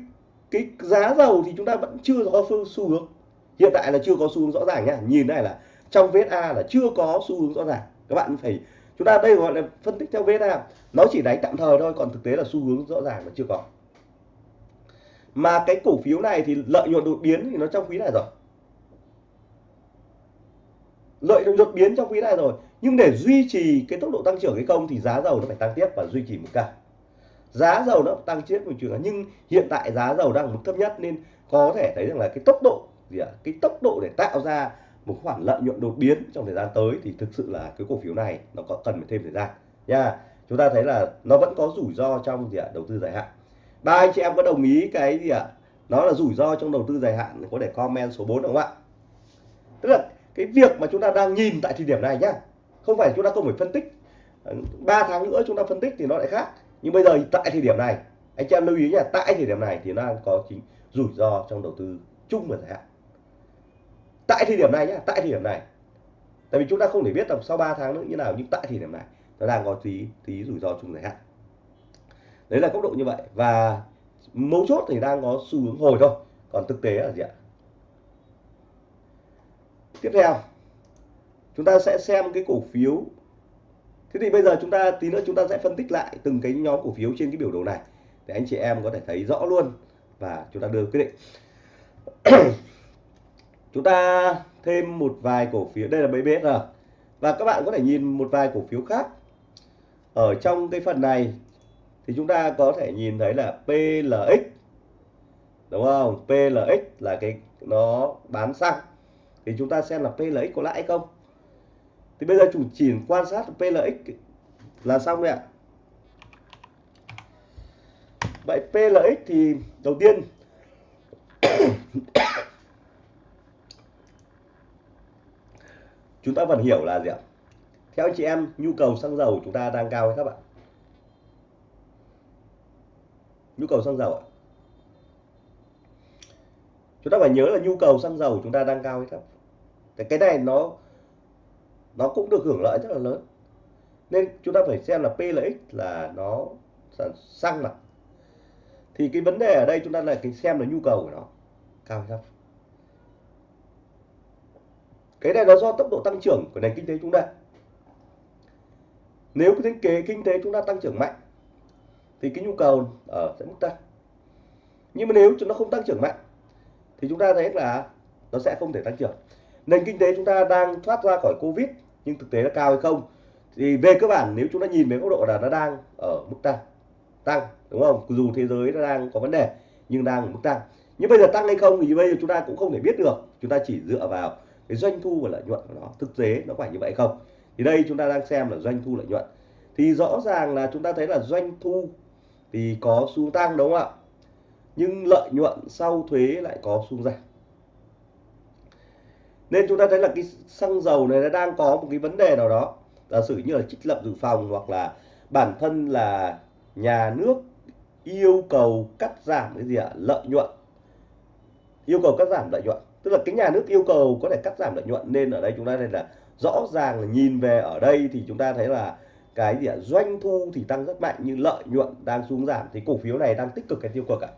cái giá dầu thì chúng ta vẫn chưa có xu hướng. Hiện tại là chưa có xu hướng rõ ràng nhá. Nhìn này là trong VSA là chưa có xu hướng rõ ràng. Các bạn phải, chúng ta đây gọi là phân tích theo VSA nó chỉ đánh tạm thời thôi, còn thực tế là xu hướng rõ ràng là chưa có mà cái cổ phiếu này thì lợi nhuận đột biến thì nó trong quý này rồi lợi nhuận đột biến trong quý này rồi. Nhưng để duy trì cái tốc độ tăng trưởng hay không thì giá dầu nó phải tăng tiếp và duy trì một cao giá dầu nó tăng tiếp một trường nhưng hiện tại giá dầu đang ở mức thấp nhất nên có thể thấy rằng là cái tốc độ gì ạ? Cái tốc độ để tạo ra một khoản lợi nhuận đột biến trong thời gian tới thì thực sự là cái cổ phiếu này nó có cần phải thêm thời gian. Nha, chúng ta thấy là nó vẫn có rủi ro trong gì ạ? Đầu tư dài hạn. Ba anh chị em có đồng ý cái gì ạ? Nó là rủi ro trong đầu tư dài hạn, có thể comment số 4 đúng không ạ? Tức là cái việc mà chúng ta đang nhìn tại thời điểm này nhá, không phải chúng ta không phải phân tích. Ờ, 3 tháng nữa chúng ta phân tích thì nó lại khác. Nhưng bây giờ tại thời điểm này, anh chị em lưu ý nhá, tại thời điểm này thì nó đang có chính rủi ro trong đầu tư chung và dài hạn. Tại thời điểm này nhá, tại thời điểm này. Tại vì chúng ta không thể biết là sau 3 tháng nữa như nào, nhưng tại thời điểm này nó đang có tí tí rủi ro chung dài hạn. Đấy là góc độ như vậy. Và mấu chốt thì đang có xu hướng hồi thôi. Còn thực tế là gì ạ? Tiếp theo. Chúng ta sẽ xem cái cổ phiếu. Thế thì bây giờ chúng ta, tí nữa chúng ta sẽ phân tích lại từng cái nhóm cổ phiếu trên cái biểu đồ này để anh chị em có thể thấy rõ luôn và chúng ta đưa quyết định. Chúng ta thêm một vài cổ phiếu, đây là BBR và các bạn có thể nhìn một vài cổ phiếu khác. Ở trong cái phần này thì chúng ta có thể nhìn thấy là PLX đúng không? PLX là cái nó bán xăng thì chúng ta xem là PLX có lãi không? Thì bây giờ chủ chỉ quan sát PLX là xong rồi ạ. Vậy PLX thì đầu tiên chúng ta vẫn hiểu là gì ạ? Theo chị em, nhu cầu xăng dầu chúng ta đang cao hay các bạn? Nhu cầu xăng dầu ạ. Chúng ta phải nhớ là nhu cầu xăng dầu chúng ta đang cao hay thấp cái này nó nó cũng được hưởng lợi rất là lớn. Nên chúng ta phải xem là P là X là nó xăng mà thì cái vấn đề ở đây chúng ta là cái xem là nhu cầu của nó, cao hay thấp. Cái này nó do tốc độ tăng trưởng của nền kinh tế chúng ta. Nếu cái kế kinh tế chúng ta tăng trưởng mạnh, thì cái nhu cầu ở sẽ mức tăng. Nhưng mà nếu chúng nó không tăng trưởng mạnh, thì chúng ta thấy là nó sẽ không thể tăng trưởng nền kinh tế chúng ta đang thoát ra khỏi covid, nhưng thực tế là cao hay không? Thì về cơ bản, nếu chúng ta nhìn về góc độ là nó đang ở mức tăng tăng, đúng không? Dù thế giới nó đang có vấn đề, nhưng đang ở mức tăng. Nhưng bây giờ tăng hay không thì bây giờ chúng ta cũng không thể biết được. Chúng ta chỉ dựa vào cái doanh thu và lợi nhuận của nó. Thực tế nó phải như vậy không? Thì đây chúng ta đang xem là doanh thu lợi nhuận. Thì rõ ràng là chúng ta thấy là doanh thu thì có xu tăng, đúng không ạ? Nhưng lợi nhuận sau thuế lại có xu giảm nên chúng ta thấy là cái xăng dầu này nó đang có một cái vấn đề nào đó. Giả sử như là trích lập dự phòng hoặc là bản thân là nhà nước yêu cầu cắt giảm cái gì ạ? Lợi nhuận. Yêu cầu cắt giảm lợi nhuận. Tức là cái nhà nước yêu cầu có thể cắt giảm lợi nhuận. Nên ở đây chúng ta thấy là rõ ràng là nhìn về ở đây thì chúng ta thấy là cái gì ạ? Doanh thu thì tăng rất mạnh nhưng lợi nhuận đang xuống giảm. Thì cổ phiếu này đang tích cực cái tiêu cực ạ?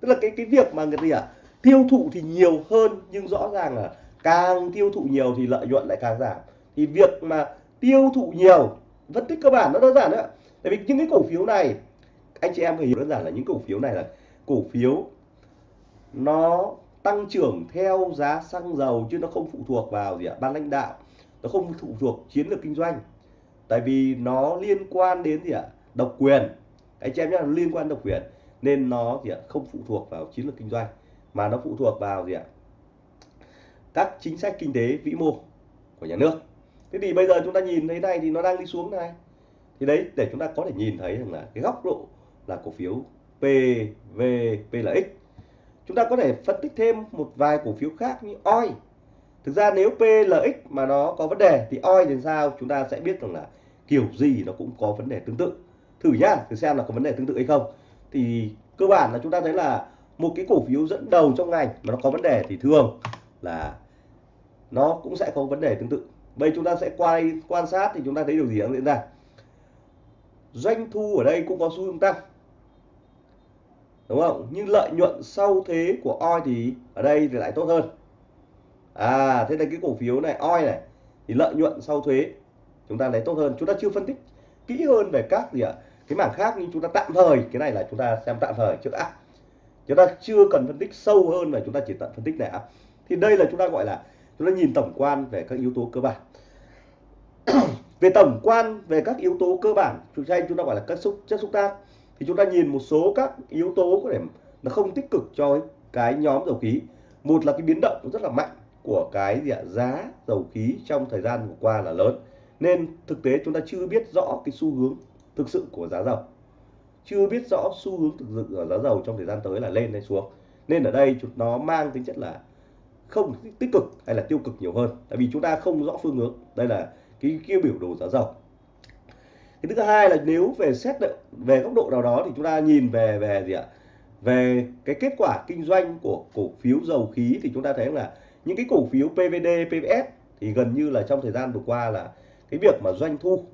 Tức là cái cái việc mà người gì ạ? Tiêu thụ thì nhiều hơn, nhưng rõ ràng là càng tiêu thụ nhiều thì lợi nhuận lại càng giảm. Thì việc mà tiêu thụ nhiều, phân tích cơ bản nó đơn giản đấy tại vì những cái cổ phiếu này, anh chị em phải hiểu đơn giản là những cổ phiếu này là cổ phiếu nó tăng trưởng theo giá xăng dầu chứ nó không phụ thuộc vào gì ạ, ban lãnh đạo. Nó không phụ thuộc chiến lược kinh doanh. Tại vì nó liên quan đến gì ạ? Độc quyền. Anh chị em nhé liên quan độc quyền nên nó thì không phụ thuộc vào chiến lược kinh doanh mà nó phụ thuộc vào gì ạ? Các chính sách kinh tế vĩ mô của nhà nước. Thế thì bây giờ chúng ta nhìn thấy này thì nó đang đi xuống này. Thì đấy, để chúng ta có thể nhìn thấy rằng là cái góc độ là cổ phiếu PV PLX chúng ta có thể phân tích thêm một vài cổ phiếu khác như OI. Thực ra nếu PLX mà nó có vấn đề thì OI thì sao? Chúng ta sẽ biết rằng là kiểu gì nó cũng có vấn đề tương tự. Thử nhá, thử xem là có vấn đề tương tự hay không. Thì cơ bản là chúng ta thấy là một cái cổ phiếu dẫn đầu trong ngành mà nó có vấn đề thì thường là nó cũng sẽ có vấn đề tương tự. Bây chúng ta sẽ quay, quan sát thì chúng ta thấy điều gì đang diễn ra. Doanh thu ở đây cũng có xu hướng tăng. Đúng không? Nhưng lợi nhuận sau thuế của oi thì ở đây thì lại tốt hơn. À thế là cái cổ phiếu này oi này, thì lợi nhuận sau thuế chúng ta lấy tốt hơn. Chúng ta chưa phân tích kỹ hơn về các gì ạ? Cái mảng khác nhưng chúng ta tạm thời, cái này là chúng ta xem tạm thời trước đã chúng ta chưa cần phân tích sâu hơn là chúng ta chỉ tận phân tích lẻ thì đây là chúng ta gọi là, chúng ta nhìn tổng quan về các yếu tố cơ bản. Về tổng quan về các yếu tố cơ bản chúng ta chúng ta gọi là các xúc, chất xúc tác, thì chúng ta nhìn một số các yếu tố có thể nó không tích cực cho cái nhóm dầu khí. Một là cái biến động rất là mạnh của cái gì ạ? Giá dầu khí trong thời gian vừa qua là lớn. Nên thực tế chúng ta chưa biết rõ cái xu hướng thực sự của giá dầu chưa biết rõ xu hướng thực sự ở giá dầu trong thời gian tới là lên hay xuống. Nên ở đây nó mang tính chất là không tích cực hay là tiêu cực nhiều hơn. Tại vì chúng ta không rõ phương hướng. Đây là cái, kia biểu đồ giá dầu. Cái thứ hai là nếu về xét về góc độ nào đó thì chúng ta nhìn về về gì ạ? Về cái kết quả kinh doanh của cổ phiếu dầu khí thì chúng ta thấy là những cái cổ phiếu PVD, PVS thì gần như là trong thời gian vừa qua là cái việc mà doanh thu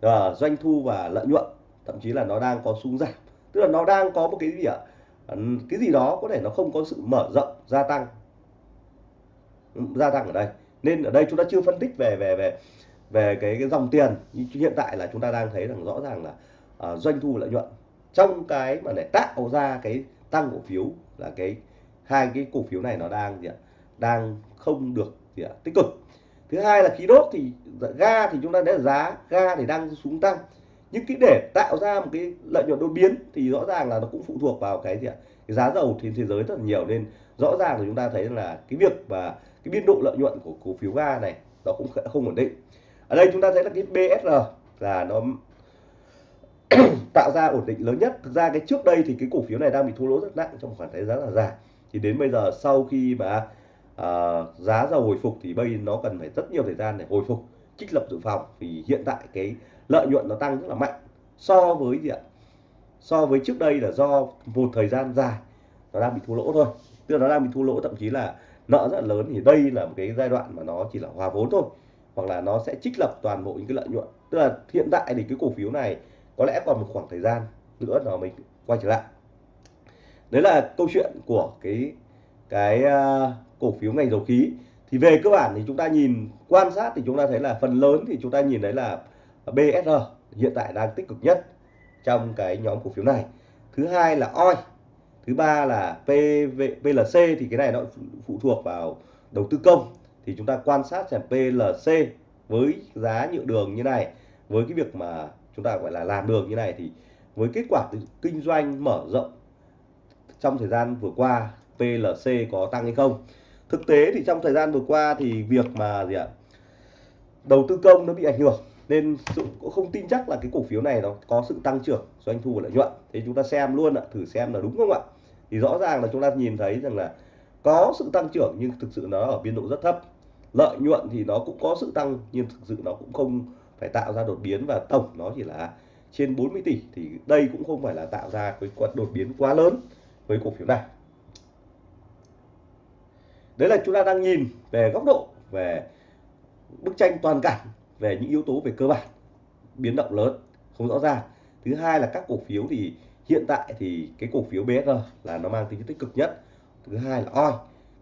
à, doanh thu và lợi nhuận thậm chí là nó đang có xuống giảm. Tức là nó đang có một cái gì ạ? Ờ, cái gì đó có thể nó không có sự mở rộng gia tăng. Ừ, gia tăng ở đây. Nên ở đây chúng ta chưa phân tích về về về về cái, cái dòng tiền. Hiện tại là chúng ta đang thấy rằng rõ ràng là uh, doanh thu lợi nhuận. Trong cái mà để tạo ra cái tăng cổ phiếu là cái hai cái cổ phiếu này nó đang gì ạ? Đang không được gì ạ? Tích cực. Thứ hai là khí đốt thì ga thì chúng ta thấy giá ga thì đang xuống tăng nhưng cái để tạo ra một cái lợi nhuận đột biến thì rõ ràng là nó cũng phụ thuộc vào cái gì ạ? Cái giá dầu trên thế giới rất là nhiều nên rõ ràng là chúng ta thấy là cái việc và cái biên độ lợi nhuận của cổ phiếu ga này nó cũng không ổn định. Ở đây chúng ta thấy là cái BSR là nó tạo ra ổn định lớn nhất. Thực ra cái trước đây thì cái cổ phiếu này đang bị thua lỗ rất nặng trong khoảng thời gian là dài. Thì đến bây giờ sau khi mà uh, giá dầu hồi phục thì bây nó cần phải rất nhiều thời gian để hồi phục trích lập dự phòng. Thì hiện tại cái lợi nhuận nó tăng rất là mạnh so với gì ạ? So với trước đây là do một thời gian dài nó đang bị thua lỗ thôi. Tức là nó đang bị thua lỗ thậm chí là nợ rất là lớn. Thì đây là một cái giai đoạn mà nó chỉ là hòa vốn thôi hoặc là nó sẽ trích lập toàn bộ những cái lợi nhuận. Tức là hiện tại thì cái cổ phiếu này có lẽ còn một khoảng thời gian nữa nó mình quay trở lại. Đấy là câu chuyện của cái cái uh, cổ phiếu ngành dầu khí. Thì về cơ bản thì chúng ta nhìn quan sát thì chúng ta thấy là phần lớn thì chúng ta nhìn thấy là BSR hiện tại đang tích cực nhất trong cái nhóm cổ phiếu này. Thứ hai là OI thứ ba là PV, PLC thì cái này nó phụ thuộc vào đầu tư công. Thì chúng ta quan sát xem PLC với giá nhựa đường như này với cái việc mà chúng ta gọi là làm đường như này thì với kết quả từ kinh doanh mở rộng trong thời gian vừa qua PLC có tăng hay không? Thực tế thì trong thời gian vừa qua thì việc mà gì ạ? Đầu tư công nó bị ảnh hưởng nên cũng không tin chắc là cái cổ phiếu này nó có sự tăng trưởng doanh thu và lợi nhuận. Thế chúng ta xem luôn ạ, thử xem là đúng không ạ? Thì rõ ràng là chúng ta nhìn thấy rằng là có sự tăng trưởng nhưng thực sự nó ở biên độ rất thấp. Lợi nhuận thì nó cũng có sự tăng nhưng thực sự nó cũng không phải tạo ra đột biến và tổng nó chỉ là trên 40 tỷ. Thì đây cũng không phải là tạo ra cái đột biến quá lớn với cổ phiếu này. Đấy là chúng ta đang nhìn về góc độ về bức tranh toàn cảnh về những yếu tố về cơ bản, biến động lớn, không rõ ràng. Thứ hai là các cổ phiếu thì hiện tại thì cái cổ phiếu BSR là nó mang tính tích cực nhất. Thứ hai là OI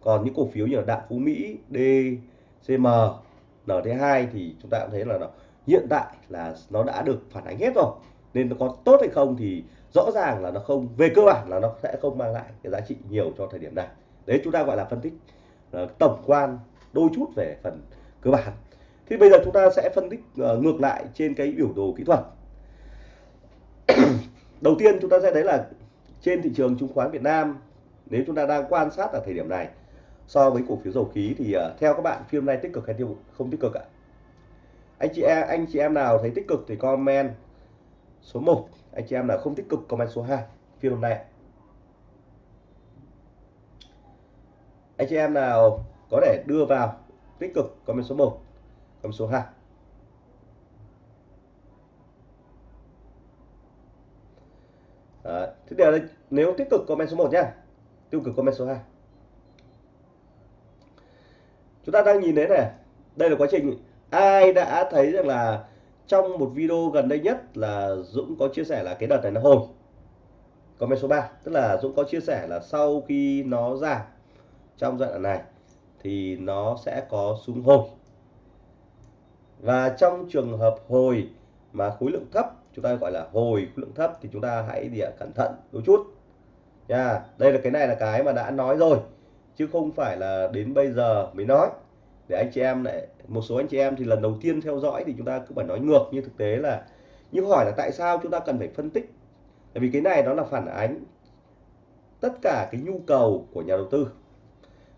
còn những cổ phiếu như là Đạm Phú Mỹ DCM NT2 thì chúng ta cũng thấy là nó, hiện tại là nó đã được phản ánh hết rồi. Nên nó có tốt hay không thì rõ ràng là nó không, về cơ bản là nó sẽ không mang lại cái giá trị nhiều cho thời điểm này. Đấy, chúng ta gọi là phân tích ờ, tổng quan, đôi chút về phần cơ bản thì bây giờ chúng ta sẽ phân tích uh, ngược lại trên cái biểu đồ kỹ thuật. Đầu tiên chúng ta sẽ thấy là trên thị trường chứng khoán Việt Nam nếu chúng ta đang quan sát ở thời điểm này so với cổ phiếu dầu khí thì uh, theo các bạn phim này tích cực hay tiêu không tích cực ạ? Anh chị em anh chị em nào thấy tích cực thì comment số 1 anh chị em nào không tích cực comment số 2 phiên hôm nay anh chị em nào có thể đưa vào tích cực comment số 1 comment số 2 Đấy. Thế là nếu tích cực comment số 1 nhá. Tiêu cực comment số 2 chúng ta đang nhìn thấy này, đây là quá trình. Ai đã thấy rằng là trong một video gần đây nhất là Dũng có chia sẻ là cái đợt này nó hồi? Comment số 3 tức là Dũng có chia sẻ là sau khi nó giảm trong giai đoạn này thì nó sẽ có xuống hồi và trong trường hợp hồi mà khối lượng thấp, chúng ta gọi là hồi khối lượng thấp, thì chúng ta hãy địa cẩn thận đôi chút. Nha, đây là cái này là cái mà đã nói rồi, chứ không phải là đến bây giờ mới nói. Để anh chị em lại, một số anh chị em thì lần đầu tiên theo dõi thì chúng ta cứ phải nói ngược như thực tế là, nhưng hỏi là tại sao chúng ta cần phải phân tích? Tại vì cái này nó là phản ánh tất cả cái nhu cầu của nhà đầu tư.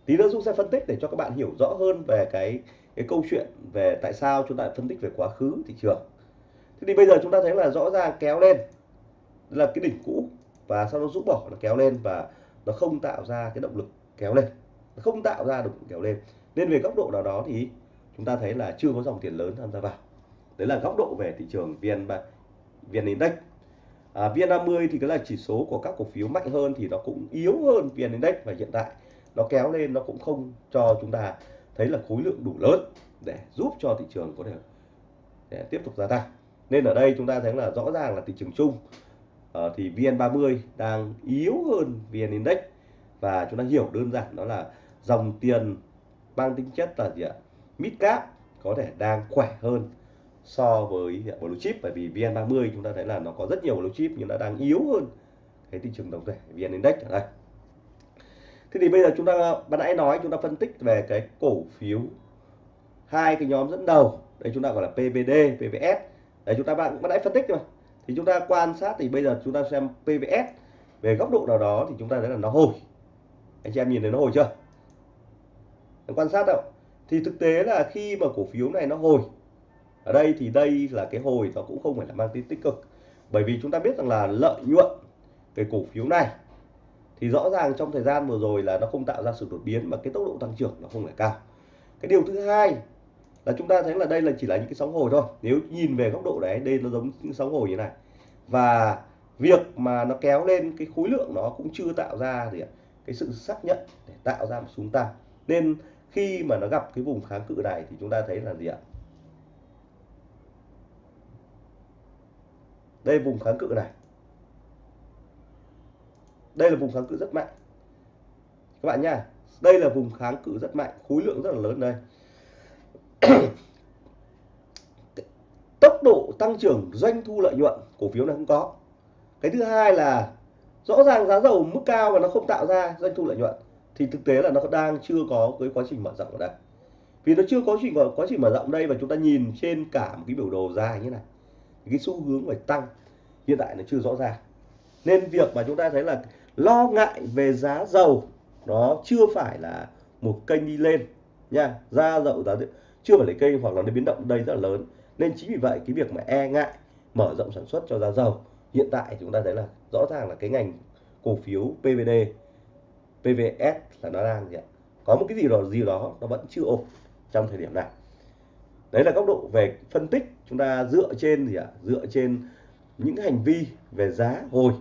Tí nữa Dũng sẽ phân tích để cho các bạn hiểu rõ hơn về cái cái câu chuyện về tại sao chúng ta phân tích về quá khứ thị trường. Thế thì bây giờ chúng ta thấy là rõ ràng kéo lên là cái đỉnh cũ và sau đó rũ bỏ nó kéo lên và nó không tạo ra cái động lực kéo lên. Nó không tạo ra động lực kéo lên. Nên về góc độ nào đó thì chúng ta thấy là chưa có dòng tiền lớn tham gia vào. Đấy là góc độ về thị trường vn vn index. À, vn 50 thì cái là chỉ số của các cổ phiếu mạnh hơn thì nó cũng yếu hơn vn index và hiện tại nó kéo lên nó cũng không cho chúng ta thấy là khối lượng đủ lớn để giúp cho thị trường có thể để tiếp tục gia tăng. Nên ở đây chúng ta thấy là rõ ràng là thị trường chung uh, thì VN30 đang yếu hơn VN Index. Và chúng ta hiểu đơn giản đó là dòng tiền mang tính chất là gì ạ? Mid cap có thể đang khỏe hơn so với blue chip. Bởi vì VN30 chúng ta thấy là nó có rất nhiều blue chip nhưng nó đang yếu hơn cái thị trường tổng thể VN Index ở đây thế thì bây giờ chúng ta ban nãy nói, chúng ta phân tích về cái cổ phiếu hai cái nhóm dẫn đầu. Đây chúng ta gọi là PVD PVS đấy, chúng ta, bạn ban nãy phân tích rồi. Thì chúng ta quan sát, thì bây giờ chúng ta xem PVS về góc độ nào đó thì chúng ta thấy là nó hồi. Anh chị em nhìn thấy nó hồi chưa? Quan sát đâu thì thực tế là khi mà cổ phiếu này nó hồi, ở đây thì đây là cái hồi, nó cũng không phải là mang tính tích cực. Bởi vì chúng ta biết rằng là lợi nhuận cái cổ phiếu này thì rõ ràng trong thời gian vừa rồi là nó không tạo ra sự đột biến mà cái tốc độ tăng trưởng nó không phải cao. Cái điều thứ hai là chúng ta thấy là đây là chỉ là những cái sóng hồi thôi. Nếu nhìn về góc độ đấy, đây nó giống những sóng hồi như này. Và việc mà nó kéo lên cái khối lượng nó cũng chưa tạo ra gì cái sự xác nhận để tạo ra một xuống tăng. Nên khi mà nó gặp cái vùng kháng cự này thì chúng ta thấy là gì ạ? Đây, vùng kháng cự này đây là vùng kháng cự rất mạnh. Các bạn nha đây là vùng kháng cự rất mạnh, khối lượng rất là lớn đây. Tốc độ tăng trưởng, doanh thu lợi nhuận, cổ phiếu này không có. Cái thứ hai là rõ ràng giá dầu mức cao và nó không tạo ra doanh thu lợi nhuận, thì thực tế là nó đang chưa có cái quá trình mở rộng ở đây. Vì nó chưa có trình quá trình mở rộng đây và chúng ta nhìn trên cả một cái biểu đồ dài như này cái xu hướng phải tăng. Hiện tại nó chưa rõ ràng. Nên việc mà chúng ta thấy là lo ngại về giá dầu. Nó chưa phải là một kênh đi lên, nha. Giá dầu giá chưa phải là kênh hoặc là nó biến động đây rất là lớn. Nên chính vì vậy, cái việc mà e ngại, mở rộng sản xuất cho giá dầu, hiện tại chúng ta thấy là rõ ràng là cái ngành cổ phiếu PVD PVS là nó đang gì ạ? Có một cái gì đó gì đó nó vẫn chưa ổn trong thời điểm này. Đấy là góc độ về phân tích. Chúng ta dựa trên gì ạ? Dựa trên những hành vi về giá hồi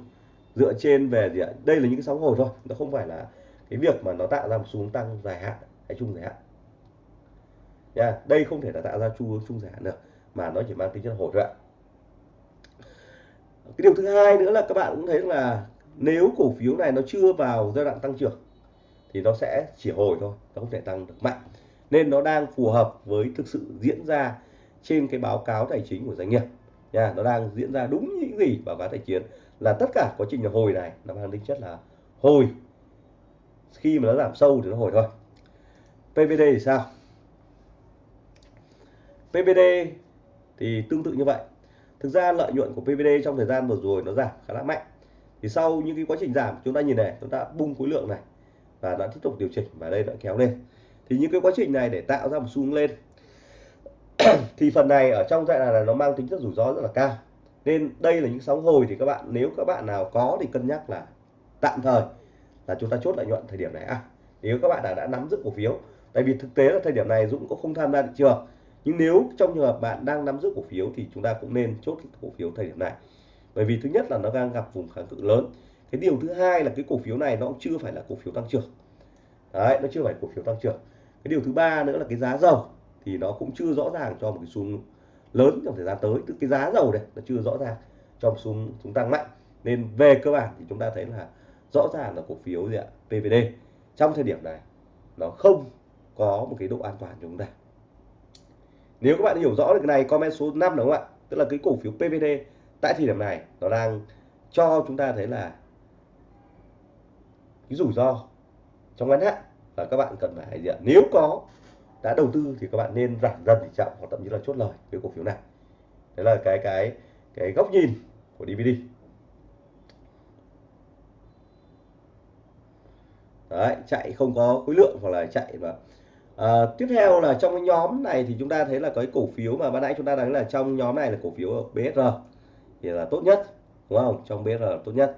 dựa trên về gì ạ? Đây là những cái sóng hồi thôi, nó không phải là cái việc mà nó tạo ra một xu hướng tăng dài hạn hay chung dài hạn. Nha, đây không thể là tạo ra chu chung dài hạn được, mà nó chỉ mang tính chất hồi thôi ạ. Cái điều thứ hai nữa là các bạn cũng thấy là nếu cổ phiếu này nó chưa vào giai đoạn tăng trưởng thì nó sẽ chỉ hồi thôi, nó không thể tăng được mạnh. Nên nó đang phù hợp với thực sự diễn ra trên cái báo cáo tài chính của doanh nghiệp. Nha, nó đang diễn ra đúng những gì báo cáo tài chính là tất cả quá trình hồi này, nó mang tính chất là hồi. Khi mà nó giảm sâu thì nó hồi thôi. PVD thì sao? PVD thì tương tự như vậy. Thực ra lợi nhuận của PVD trong thời gian vừa rồi nó giảm khá là mạnh. Thì sau những cái quá trình giảm, chúng ta nhìn này, chúng ta bung khối lượng này và đã tiếp tục điều chỉnh và đây đã kéo lên. Thì những cái quá trình này để tạo ra một xu hướng lên. Thì phần này ở trong giai đoạn này nó mang tính chất rủi ro rất là cao nên đây là những sóng hồi thì các bạn nếu các bạn nào có thì cân nhắc là tạm thời là chúng ta chốt lợi nhuận thời điểm này. À nếu các bạn đã, đã nắm giữ cổ phiếu tại vì thực tế là thời điểm này Dũng cũng không tham gia thị trường nhưng nếu trong trường hợp bạn đang nắm giữ cổ phiếu thì chúng ta cũng nên chốt cổ phiếu thời điểm này. Bởi vì thứ nhất là nó đang gặp vùng kháng cự lớn. Cái điều thứ hai là cái cổ phiếu này nó cũng chưa phải là cổ phiếu tăng trưởng. Đấy nó chưa phải cổ phiếu tăng trưởng. Cái điều thứ ba nữa là cái giá dầu thì nó cũng chưa rõ ràng cho một cái xu lớn trong thời gian tới, tức cái giá dầu này nó chưa rõ ràng trong xu chúng tăng mạnh. Nên về cơ bản thì chúng ta thấy là rõ ràng là cổ phiếu gì ạ? PVD trong thời điểm này, nó không có một cái độ an toàn cho chúng ta. Nếu các bạn hiểu rõ được cái này, comment số 5 đúng không ạ? Tức là cái cổ phiếu PVD tại thời điểm này, nó đang cho chúng ta thấy là cái rủi ro trong ngắn hạn. Và các bạn cần phải gì ạ? Nếu có đã đầu tư thì các bạn nên giảm dần tỷ trọng hoặc thậm chí là chốt lời với cổ phiếu này. Đấy là cái cái cái góc nhìn của DVD đấy chạy không có khối lượng hoặc là chạy và à, tiếp theo là trong cái nhóm này thì chúng ta thấy là cái cổ phiếu mà ban nãy chúng ta nói là trong nhóm này là cổ phiếu BSR thì là tốt nhất đúng không? Trong BSR là tốt nhất.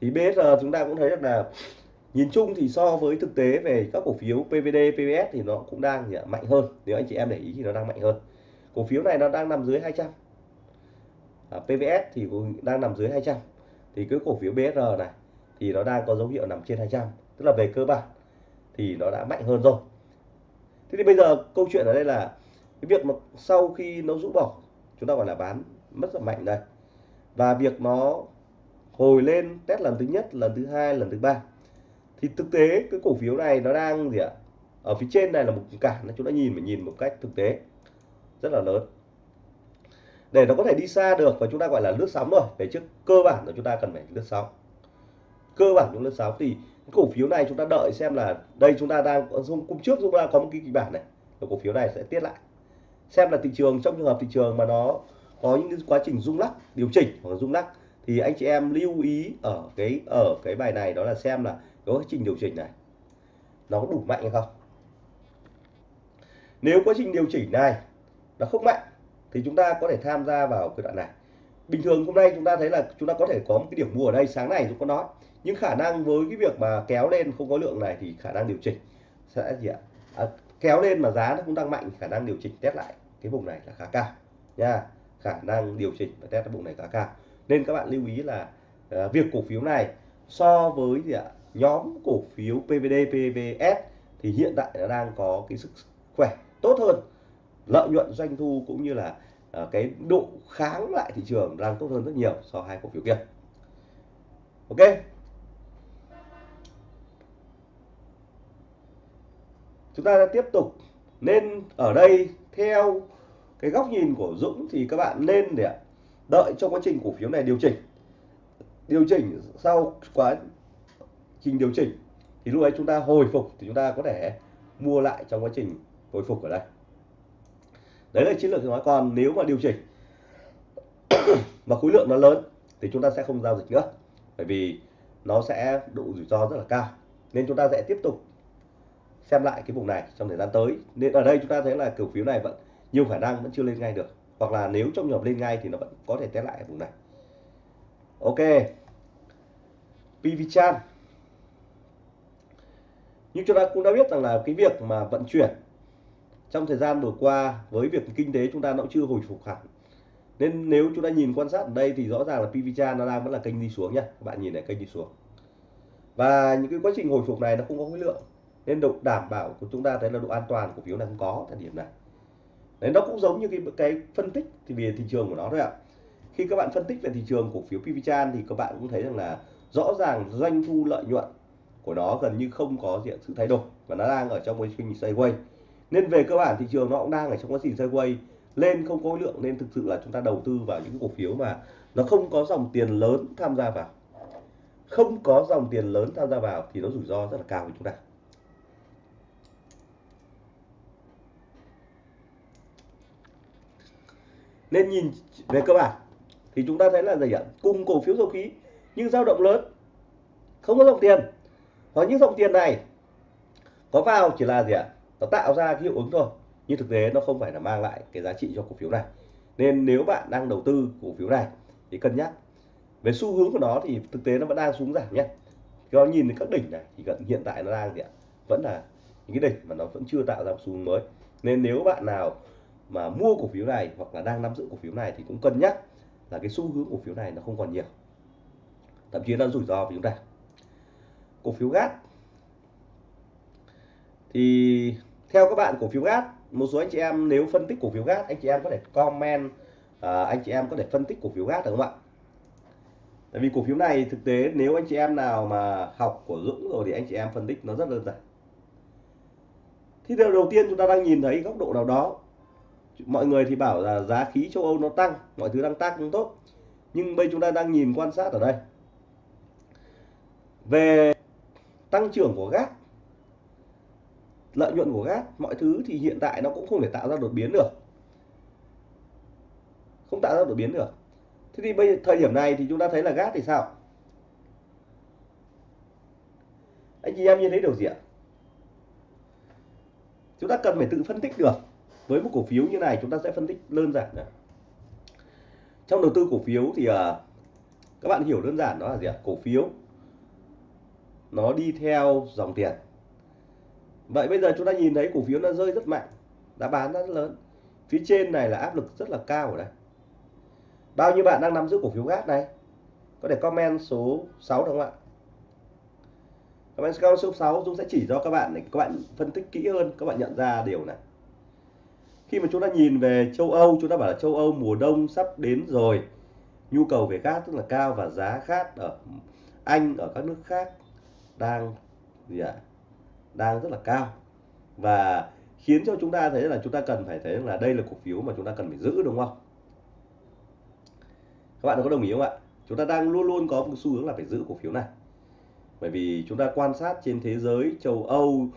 Thì BSR chúng ta cũng thấy được là nhìn chung thì so với thực tế về các cổ phiếu PVD, PVS thì nó cũng đang dạ, mạnh hơn. Nếu anh chị em để ý thì nó đang mạnh hơn. Cổ phiếu này nó đang nằm dưới 200 à, PVS thì cũng đang nằm dưới 200 thì cái cổ phiếu BSR này thì nó đang có dấu hiệu nằm trên 200 tức là về cơ bản thì nó đã mạnh hơn rồi. Thế thì bây giờ câu chuyện ở đây là cái việc mà sau khi nó rũ bỏ chúng ta gọi là bán mất rất mạnh đây. Và việc nó hồi lên test lần thứ nhất lần thứ hai lần thứ ba thì thực tế, cái cổ phiếu này nó đang gì ạ? Ở phía trên này là một cản, chúng ta nhìn phải nhìn một cách thực tế. Rất là lớn. Để nó có thể đi xa được và chúng ta gọi là lướt sóng rồi, về trước cơ bản là chúng ta cần phải lướt sóng. Cơ bản chúng lướt sóng thì cổ phiếu này chúng ta đợi xem là đây chúng ta đang hôm trước chúng ta có một cái kịch bản này cổ phiếu này sẽ tiết lại. Xem là thị trường, trong trường hợp thị trường mà nó có những quá trình rung lắc, điều chỉnh hoặc rung lắc thì anh chị em lưu ý ở cái ở cái bài này đó là xem là có quá trình điều chỉnh này nó có đủ mạnh hay không? Nếu quá trình điều chỉnh này nó không mạnh thì chúng ta có thể tham gia vào cái đoạn này. Bình thường hôm nay chúng ta thấy là chúng ta có thể có một cái điểm mua ở đây sáng này chúng có nói. Nhưng khả năng với cái việc mà kéo lên không có lượng này thì khả năng điều chỉnh sẽ gì ạ? À, kéo lên mà giá nó cũng tăng mạnh khả năng điều chỉnh test lại cái vùng này là khá cao nha. Khả năng điều chỉnh và test cái vùng này khá cao nên các bạn lưu ý là uh, việc cổ phiếu này so với gì ạ nhóm cổ phiếu PVD PVS thì hiện tại nó đang có cái sức khỏe tốt hơn lợi nhuận doanh thu cũng như là uh, cái độ kháng lại thị trường đang tốt hơn rất nhiều so với hai cổ phiếu kia. Ok. Chúng ta tiếp tục. Nên ở đây theo cái góc nhìn của Dũng thì các bạn nên để đợi trong quá trình cổ phiếu này điều chỉnh. Điều chỉnh sau quá trình điều chỉnh thì lúc ấy chúng ta hồi phục thì chúng ta có thể mua lại trong quá trình hồi phục ở đây. Đấy là chiến lược nói, còn nếu mà điều chỉnh mà khối lượng nó lớn thì chúng ta sẽ không giao dịch nữa, bởi vì nó sẽ độ rủi ro rất là cao. Nên chúng ta sẽ tiếp tục xem lại cái vùng này trong thời gian tới. Nên ở đây chúng ta thấy là cổ phiếu này vẫn, nhiều khả năng vẫn chưa lên ngay được hoặc là nếu trong trường hợp lên ngay thì nó vẫn có thể test lại ở vùng này. Ok. PVChan Như chúng ta cũng đã biết rằng là cái việc mà vận chuyển trong thời gian vừa qua với việc kinh tế chúng ta nó cũng chưa hồi phục hẳn. Nên nếu chúng ta nhìn quan sát ở đây thì rõ ràng là PVChan nó đang vẫn là kênh đi xuống nhá. Các bạn nhìn này, kênh đi xuống. Và những cái quá trình hồi phục này nó không có khối lượng. Nên độ đảm bảo của chúng ta thấy là độ an toàn của phiếu này không có thời điểm này đấy, nó cũng giống như cái cái phân tích thì về thị trường của nó thôi ạ. Khi các bạn phân tích về thị trường cổ phiếu PVChan thì các bạn cũng thấy rằng là rõ ràng doanh thu lợi nhuận của nó gần như không có diện sự thay đổi và nó đang ở trong quá trình sideways. Nên về cơ bản thị trường nó cũng đang ở trong quá trình sideways, lên không có lượng nên thực sự là chúng ta đầu tư vào những cổ phiếu mà nó không có dòng tiền lớn tham gia vào. Không có dòng tiền lớn tham gia vào thì nó rủi ro rất là cao với chúng ta. Nên nhìn về cơ bản, thì chúng ta thấy là gì ạ? Cùng cổ phiếu dầu khí, nhưng dao động lớn, không có dòng tiền. Và những dòng tiền này có vào chỉ là gì ạ? Nó tạo ra cái hiệu ứng thôi, nhưng thực tế nó không phải là mang lại cái giá trị cho cổ phiếu này. Nên nếu bạn đang đầu tư cổ phiếu này, thì cân nhắc. Về xu hướng của nó thì thực tế nó vẫn đang xuống giảm nhé. Cho nhìn thấy các đỉnh này, thì gần hiện tại nó đang gì ạ? Vẫn là những cái đỉnh mà nó vẫn chưa tạo ra một xu hướng mới. Nên nếu bạn nào mà mua cổ phiếu này hoặc là đang nắm giữ cổ phiếu này thì cũng cân nhắc là cái xu hướng cổ phiếu này nó không còn nhiều. Thậm chí nó rủi ro với chúng ta. Cổ phiếu gas. Thì theo các bạn cổ phiếu gas một số anh chị em nếu phân tích cổ phiếu gas anh chị em có thể comment à, anh chị em có thể phân tích cổ phiếu gas được không ạ? Tại vì cổ phiếu này thực tế nếu anh chị em nào mà học của Dũng rồi thì anh chị em phân tích nó rất đơn giản. Thì điều đầu tiên chúng ta đang nhìn thấy góc độ nào đó mọi người thì bảo là giá khí châu Âu nó tăng, mọi thứ đang tăng tốt. Nhưng bây chúng ta đang nhìn quan sát ở đây. Về tăng trưởng của gas, lợi nhuận của gas, mọi thứ thì hiện tại nó cũng không thể tạo ra đột biến được. Không tạo ra đột biến được. Thế thì bây, thời điểm này thì chúng ta thấy là gas thì sao? Anh chị em nhìn thấy điều gì ạ? Chúng ta cần phải tự phân tích được với một cổ phiếu như này chúng ta sẽ phân tích đơn giản này. trong đầu tư cổ phiếu thì uh, các bạn hiểu đơn giản đó là gì ạ? Cổ phiếu nó đi theo dòng tiền. Vậy bây giờ chúng ta nhìn thấy cổ phiếu nó rơi rất mạnh đã bán rất lớn. Phía trên này là áp lực rất là cao ở đây. Bao nhiêu bạn đang nắm giữ cổ phiếu gas này? Có thể comment số 6 được không ạ? Comment số 6 Dũng sẽ chỉ cho các bạn để các bạn phân tích kỹ hơn các bạn nhận ra điều này khi mà chúng ta nhìn về châu Âu chúng ta bảo là châu Âu mùa đông sắp đến rồi. Nhu cầu về gas rất là cao và giá gas ở Anh ở các nước khác đang gì ạ? Đang rất là cao. Và khiến cho chúng ta thấy là chúng ta cần phải thấy là đây là cổ phiếu mà chúng ta cần phải giữ đúng không? Các bạn có đồng ý không ạ? Chúng ta đang luôn luôn có một xu hướng là phải giữ cổ phiếu này. Bởi vì chúng ta quan sát trên thế giới châu Âu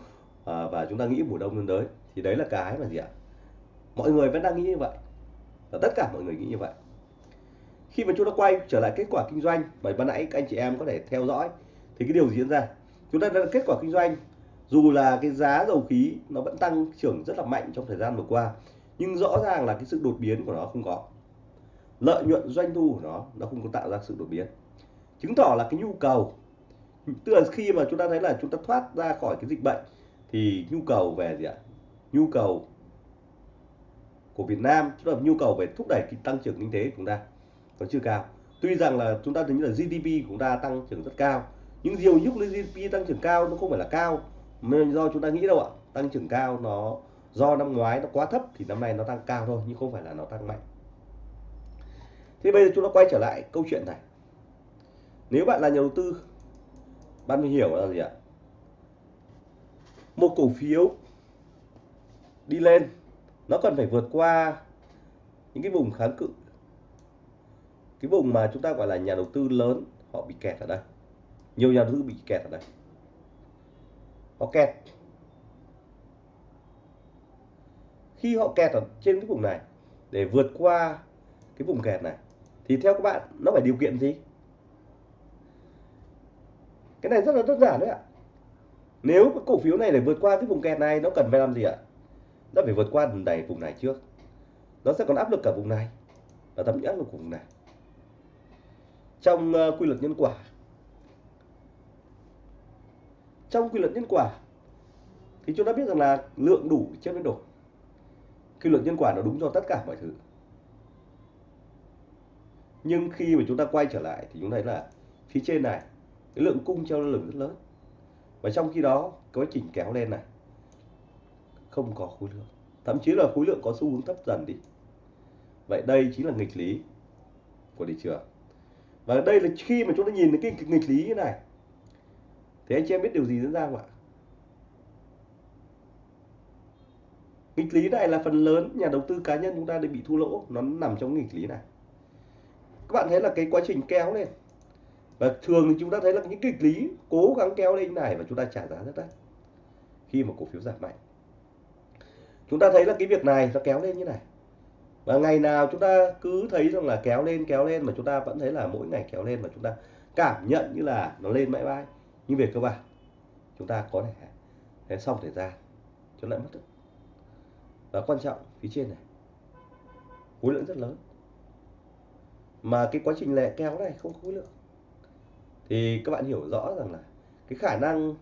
à, và chúng ta nghĩ mùa đông lên tới thì đấy là cái mà gì ạ? Mọi người vẫn đang nghĩ như vậy. Và tất cả mọi người nghĩ như vậy. Khi mà chúng ta quay trở lại kết quả kinh doanh bởi ban nãy các anh chị em có thể theo dõi, thì cái điều diễn ra? Chúng ta đã kết quả kinh doanh, dù là cái giá dầu khí nó vẫn tăng trưởng rất là mạnh trong thời gian vừa qua, nhưng rõ ràng là cái sự đột biến của nó không có. Lợi nhuận doanh thu của nó nó không có tạo ra sự đột biến. Chứng tỏ là cái nhu cầu, tức là khi mà chúng ta thấy là chúng ta thoát ra khỏi cái dịch bệnh, thì nhu cầu về gì ạ? Nhu cầu của Việt Nam tức là nhu cầu về thúc đẩy tăng trưởng kinh tế của chúng ta còn chưa cao. Tuy rằng là chúng ta tính là GDP của chúng ta tăng trưởng rất cao, nhưng nhiều lúc GDP tăng trưởng cao nó không phải là cao, mà do chúng ta nghĩ đâu ạ. Tăng trưởng cao nó do năm ngoái nó quá thấp thì năm nay nó tăng cao thôi, nhưng không phải là nó tăng mạnh. Thế bây giờ chúng ta quay trở lại câu chuyện này. Nếu bạn là nhà đầu tư, bạn phải hiểu là gì ạ? Một cổ phiếu đi lên nó cần phải vượt qua những cái vùng kháng cự. Cái vùng mà chúng ta gọi là nhà đầu tư lớn, họ bị kẹt ở đây. Nhiều nhà đầu tư bị kẹt ở đây. Họ kẹt. Khi họ kẹt ở trên cái vùng này, để vượt qua cái vùng kẹt này, thì theo các bạn, nó phải điều kiện gì? Cái này rất là đơn giản đấy ạ. Nếu cái cổ phiếu này để vượt qua cái vùng kẹt này, nó cần phải làm gì ạ? Nó phải vượt qua vùng này vùng này trước. Nó sẽ còn áp lực cả vùng này và thậm chí áp lực của vùng này. Trong uh, quy luật nhân quả. Trong quy luật nhân quả thì chúng ta biết rằng là lượng đủ chất biến đổi. Quy luật nhân quả nó đúng cho tất cả mọi thứ. Nhưng khi mà chúng ta quay trở lại thì chúng thấy là phía trên này cái lượng cung treo lượng rất lớn. Và trong khi đó quá trình kéo lên này không có khối lượng. Thậm chí là khối lượng có xu hướng thấp dần đi. Vậy đây chính là nghịch lý của thị trường. Và đây là khi mà chúng ta nhìn cái nghịch lý như này, thì anh chị em biết điều gì diễn ra không ạ? Nghịch lý này là phần lớn nhà đầu tư cá nhân chúng ta đều bị thua lỗ. Nó nằm trong nghịch lý này. Các bạn thấy là cái quá trình kéo lên. Và thường thì chúng ta thấy là những nghịch lý cố gắng kéo lên này và chúng ta trả giá rất đắt. Khi mà cổ phiếu giảm mạnh chúng ta thấy là cái việc này nó kéo lên như này. Và ngày nào chúng ta cứ thấy rằng là kéo lên kéo lên mà chúng ta vẫn thấy là mỗi ngày kéo lên mà chúng ta cảm nhận như là nó lên mãi mãi. Nhưng về cơ bản, chúng ta có thể thế xong thời gian cho lại mất được và quan trọng, phía trên này, khối lượng rất lớn. Mà cái quá trình lẻ kéo này không có khối lượng. Thì các bạn hiểu rõ rằng là cái khả năng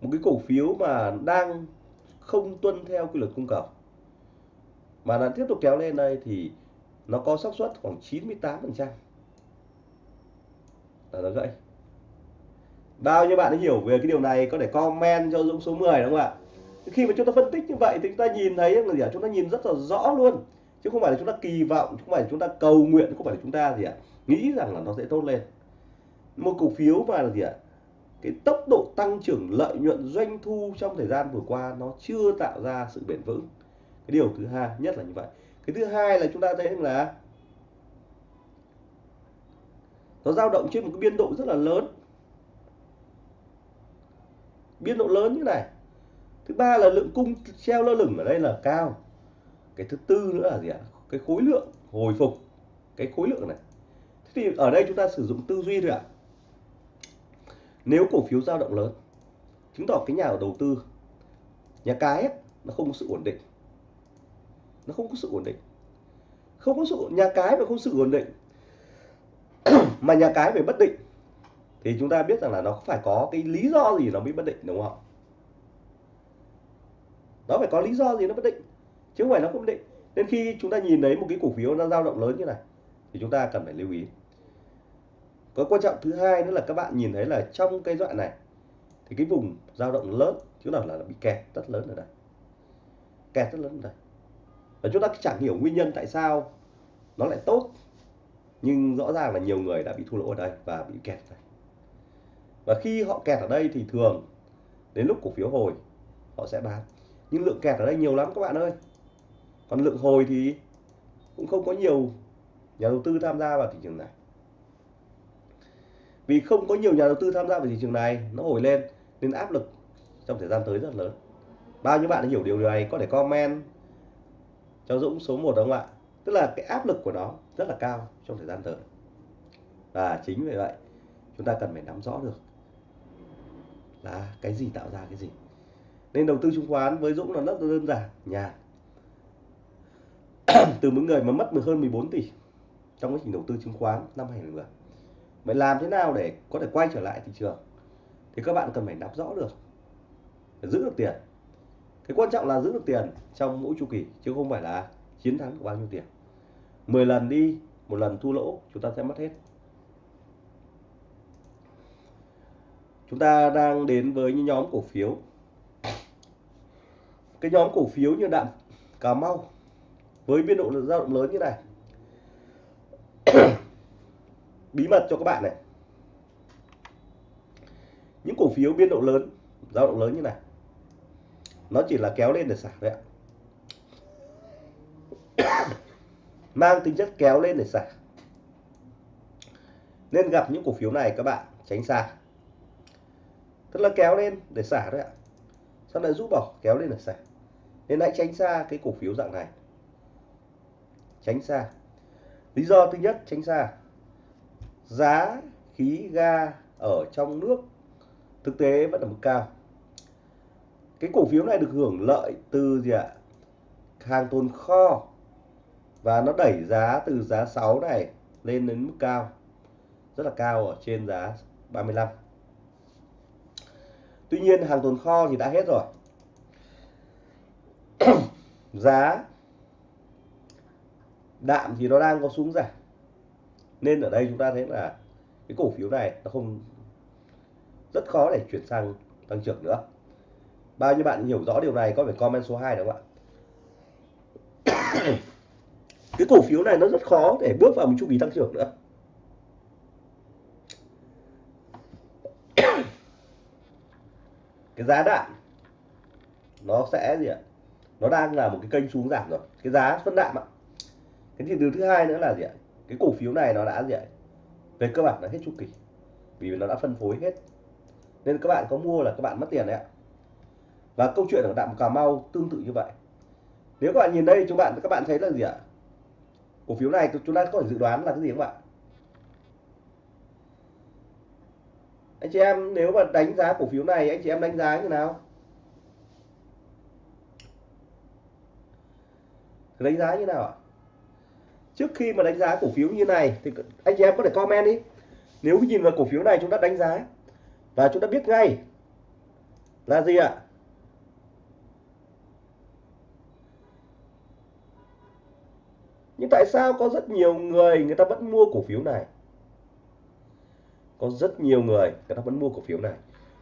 một cái cổ phiếu mà đang không tuân theo quy luật cung cầu. Mà nó tiếp tục kéo lên đây thì nó có xác suất khoảng 98% là nó gãy. Bao nhiêu bạn đã hiểu về cái điều này có thể comment cho Dũng số 10 đúng không ạ? Khi mà chúng ta phân tích như vậy thì chúng ta nhìn thấy là gì ạ? Chúng ta nhìn rất là rõ luôn. Chứ không phải là chúng ta kỳ vọng không phải là chúng ta cầu nguyện không phải là chúng ta gì ạ? Nghĩ rằng là nó sẽ tốt lên. Một cổ phiếu mà là gì ạ? Cái tốc độ tăng trưởng lợi nhuận doanh thu trong thời gian vừa qua nó chưa tạo ra sự bền vững. Cái điều thứ hai, nhất là như vậy. Cái thứ hai là chúng ta thấy là nó dao động trên một cái biên độ rất là lớn. Biên độ lớn như này. Thứ ba là lượng cung treo lơ lửng ở đây là cao. Cái thứ tư nữa là gì ạ? Cái khối lượng hồi phục. Cái khối lượng này. Thế thì ở đây chúng ta sử dụng tư duy thôi ạ nếu cổ phiếu dao động lớn chứng tỏ cái nhà đầu tư nhà cái ấy, nó không có sự ổn định. Nó không có sự ổn định. Không có sự nhà cái mà không sự ổn định mà nhà cái về bất định thì chúng ta biết rằng là nó phải có cái lý do gì nó mới bất định đúng không nó phải có lý do gì nó bất định chứ không phải nó không định. Nên khi chúng ta nhìn thấy một cái cổ phiếu nó dao động lớn như này thì chúng ta cần phải lưu ý có quan trọng thứ hai nữa là các bạn nhìn thấy là trong cái đoạn này, thì cái vùng dao động lớn chứ nào là bị kẹt rất lớn ở đây. Kẹt rất lớn ở đây. Và chúng ta chẳng hiểu nguyên nhân tại sao nó lại tốt, nhưng rõ ràng là nhiều người đã bị thua lỗ ở đây và bị kẹt đây. Và khi họ kẹt ở đây thì thường đến lúc cổ phiếu hồi, họ sẽ bán. Nhưng lượng kẹt ở đây nhiều lắm các bạn ơi. Còn lượng hồi thì cũng không có nhiều nhà đầu tư tham gia vào thị trường này vì không có nhiều nhà đầu tư tham gia vào thị trường này, nó hồi lên nên áp lực trong thời gian tới rất lớn. Bao nhiêu bạn đã hiểu điều này có thể comment cho Dũng số 1 đúng không ạ? Tức là cái áp lực của nó rất là cao trong thời gian tới. Và chính vì vậy, chúng ta cần phải nắm rõ được là cái gì tạo ra cái gì. Nên đầu tư chứng khoán với Dũng là rất đơn giản nhà từ những người mà mất hơn 14 tỷ trong quá trình đầu tư chứng khoán năm 2010 vậy làm thế nào để có thể quay trở lại thị trường? Thì các bạn cần phải nắm rõ được để giữ được tiền. Cái quan trọng là giữ được tiền trong mỗi chu kỳ, chứ không phải là chiến thắng của bao nhiêu tiền. 10 lần đi, một lần thua lỗ, chúng ta sẽ mất hết. Chúng ta đang đến với những nhóm cổ phiếu. Cái nhóm cổ phiếu như đạm Cà Mau, với biên độ dao động lớn như này bí mật cho các bạn này. Những cổ phiếu biên độ lớn, dao động lớn như này. Nó chỉ là kéo lên để xả thôi ạ. Mang tính chất kéo lên để xả nên gặp những cổ phiếu này các bạn, tránh xa. Tức là kéo lên để xả đấy ạ. Sau này rút bỏ, kéo lên để xả nên hãy tránh xa cái cổ phiếu dạng này. Tránh xa. Lý do thứ nhất, tránh xa giá khí ga ở trong nước thực tế vẫn ở mức cao. Cái cổ phiếu này được hưởng lợi từ gì ạ? Hàng tồn kho và nó đẩy giá từ giá 6 này lên đến mức cao, rất là cao ở trên giá 35 Tuy nhiên hàng tồn kho thì đã hết rồi. Giá đạm thì nó đang có xuống giảm nên ở đây chúng ta thấy là cái cổ phiếu này nó không, rất khó để chuyển sang tăng trưởng nữa. Bao nhiêu bạn hiểu rõ điều này có phải comment số 2 đúng không ạ? Cái cổ phiếu này nó rất khó để bước vào một chu kỳ tăng trưởng nữa. Cái giá đạm, nó sẽ gì ạ? Nó đang là một cái kênh xuống giảm rồi. Cái giá phân đạm ạ. Cái điều thứ hai nữa là gì ạ? Cái cổ phiếu này nó đã gì ạ? Về cơ bản là hết chu kỳ, vì nó đã phân phối hết. Nên các bạn có mua là các bạn mất tiền đấy ạ. Và câu chuyện ở đạm cà mau tương tự như vậy. Nếu các bạn nhìn đây, chúng bạn, các bạn thấy là gì ạ? Cổ phiếu này chúng ta có thể dự đoán là cái gì không ạ? Anh chị em, nếu mà đánh giá cổ phiếu này, anh chị em đánh giá như nào? Đánh giá như nào ạ? Trước khi mà đánh giá cổ phiếu như này thì anh chị em có thể comment đi. Nếu nhìn vào cổ phiếu này chúng ta đánh giá. Và chúng ta biết ngay là gì ạ? Nhưng tại sao có rất nhiều người người ta vẫn mua cổ phiếu này? Có rất nhiều người người ta vẫn mua cổ phiếu này.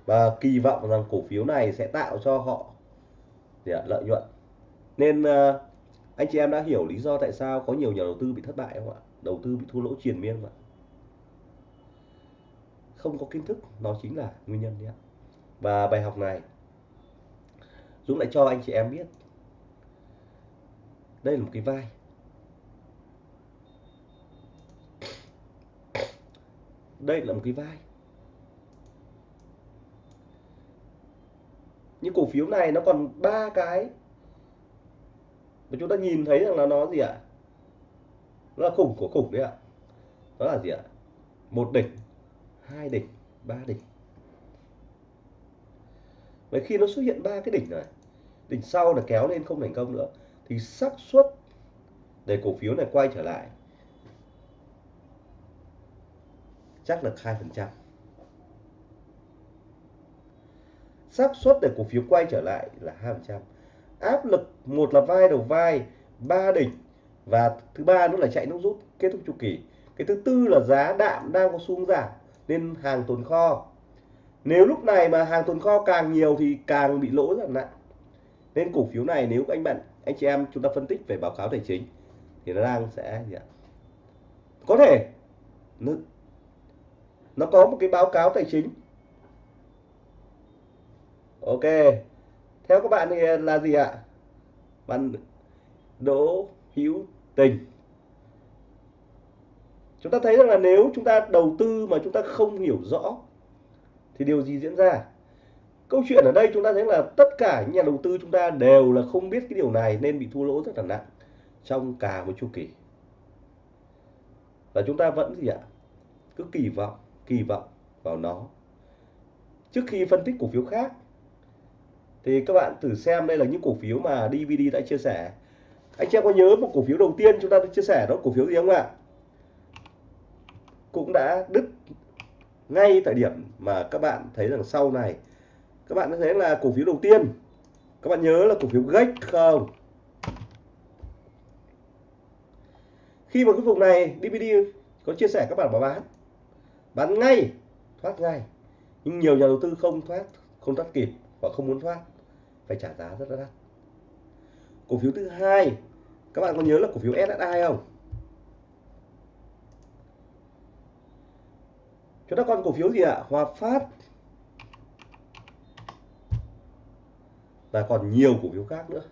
Và kỳ vọng rằng cổ phiếu này sẽ tạo cho họ lợi nhuận. Nên uh, anh chị em đã hiểu lý do tại sao có nhiều nhà đầu tư bị thất bại không ạ? Đầu tư bị thua lỗ triền miên không ạ? Không có kiến thức nó chính là nguyên nhân đấy ạ. Và bài học này Dũng lại cho anh chị em biết. Đây là một cái vai. Đây là một cái vai. Những cổ phiếu này nó còn ba cái và chúng ta nhìn thấy rằng là nó gì ạ? Nó là khủng của khủng đấy ạ. Đó là gì ạ? Một đỉnh, hai đỉnh, ba đỉnh. Vậy khi nó xuất hiện ba cái đỉnh này đỉnh sau là kéo lên không thành công nữa, thì xác suất để cổ phiếu này quay trở lại chắc là hai phần trăm. Xác suất để cổ phiếu quay trở lại là hai phần trăm áp lực một là vai đầu vai ba đỉnh và thứ ba nữa là chạy nước rút kết thúc chu kỳ. Cái thứ tư là giá đạm đang có xu hướng giảm nên hàng tồn kho. Nếu lúc này mà hàng tồn kho càng nhiều thì càng bị lỗ rất nặng. Nên cổ phiếu này nếu anh bạn anh chị em chúng ta phân tích về báo cáo tài chính thì nó đang sẽ gì ạ? Có thể nó, nó có một cái báo cáo tài chính. Ok theo các bạn thì là gì ạ? Bạn đỗ hữu tình. Chúng ta thấy rằng là nếu chúng ta đầu tư mà chúng ta không hiểu rõ, thì điều gì diễn ra? Câu chuyện ở đây chúng ta thấy là tất cả những nhà đầu tư chúng ta đều là không biết cái điều này nên bị thua lỗ rất là nặng trong cả một chu kỳ. Và chúng ta vẫn gì ạ? Cứ kỳ vọng kỳ vọng vào nó. Trước khi phân tích cổ phiếu khác thì các bạn thử xem đây là những cổ phiếu mà DVD đã chia sẻ. Anh chị em có nhớ một cổ phiếu đầu tiên chúng ta đã chia sẻ đó, cổ phiếu gì không ạ? Cũng đã đứt ngay tại điểm mà các bạn thấy rằng sau này, các bạn thấy là cổ phiếu đầu tiên. Các bạn nhớ là cổ phiếu gách không? Khi mà cái vùng này DVD có chia sẻ, các bạn bảo bán. Bán ngay, thoát ngay. Nhưng nhiều nhà đầu tư không thoát không thoát kịp và không muốn thoát phải trả giá rất là đắt. Cổ phiếu thứ hai, các bạn có nhớ là cổ phiếu SSI không? Chúng ta còn cổ phiếu gì ạ? Hòa Phát. Và còn nhiều cổ phiếu khác nữa.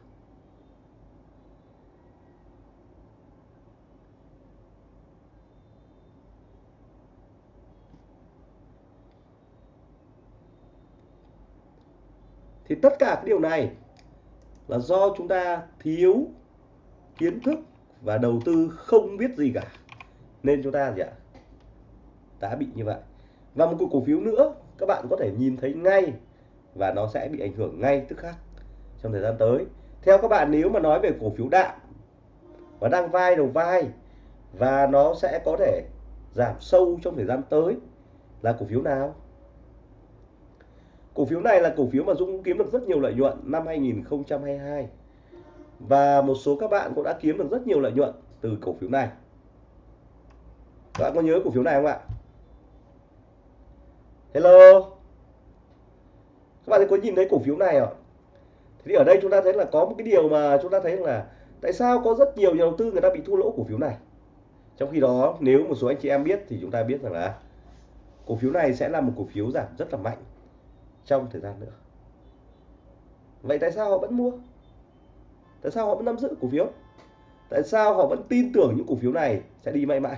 Thì tất cả cái điều này là do chúng ta thiếu kiến thức và đầu tư không biết gì cả. Nên chúng ta gì ạ? Đã bị như vậy. Và một cổ phiếu nữa, các bạn có thể nhìn thấy ngay và nó sẽ bị ảnh hưởng ngay tức khắc trong thời gian tới. Theo các bạn, nếu mà nói về cổ phiếu đạm và đang vai đầu vai và nó sẽ có thể giảm sâu trong thời gian tới là cổ phiếu nào? Cổ phiếu này là cổ phiếu mà Dũng kiếm được rất nhiều lợi nhuận năm 2022 và một số các bạn cũng đã kiếm được rất nhiều lợi nhuận từ cổ phiếu này. Các bạn có nhớ cổ phiếu này không ạ? Hello? Các bạn có nhìn thấy cổ phiếu này ạ thì ở đây chúng ta thấy là có một cái điều mà chúng ta thấy là tại sao có rất nhiều nhà đầu tư người ta bị thua lỗ cổ phiếu này? Trong khi đó, nếu một số anh chị em biết thì chúng ta biết rằng là cổ phiếu này sẽ là một cổ phiếu giảm rất là mạnh trong thời gian nữa. Vậy tại sao họ vẫn mua? Tại sao họ vẫn nắm giữ cổ phiếu? Tại sao họ vẫn tin tưởng những cổ phiếu này sẽ đi mãi mãi?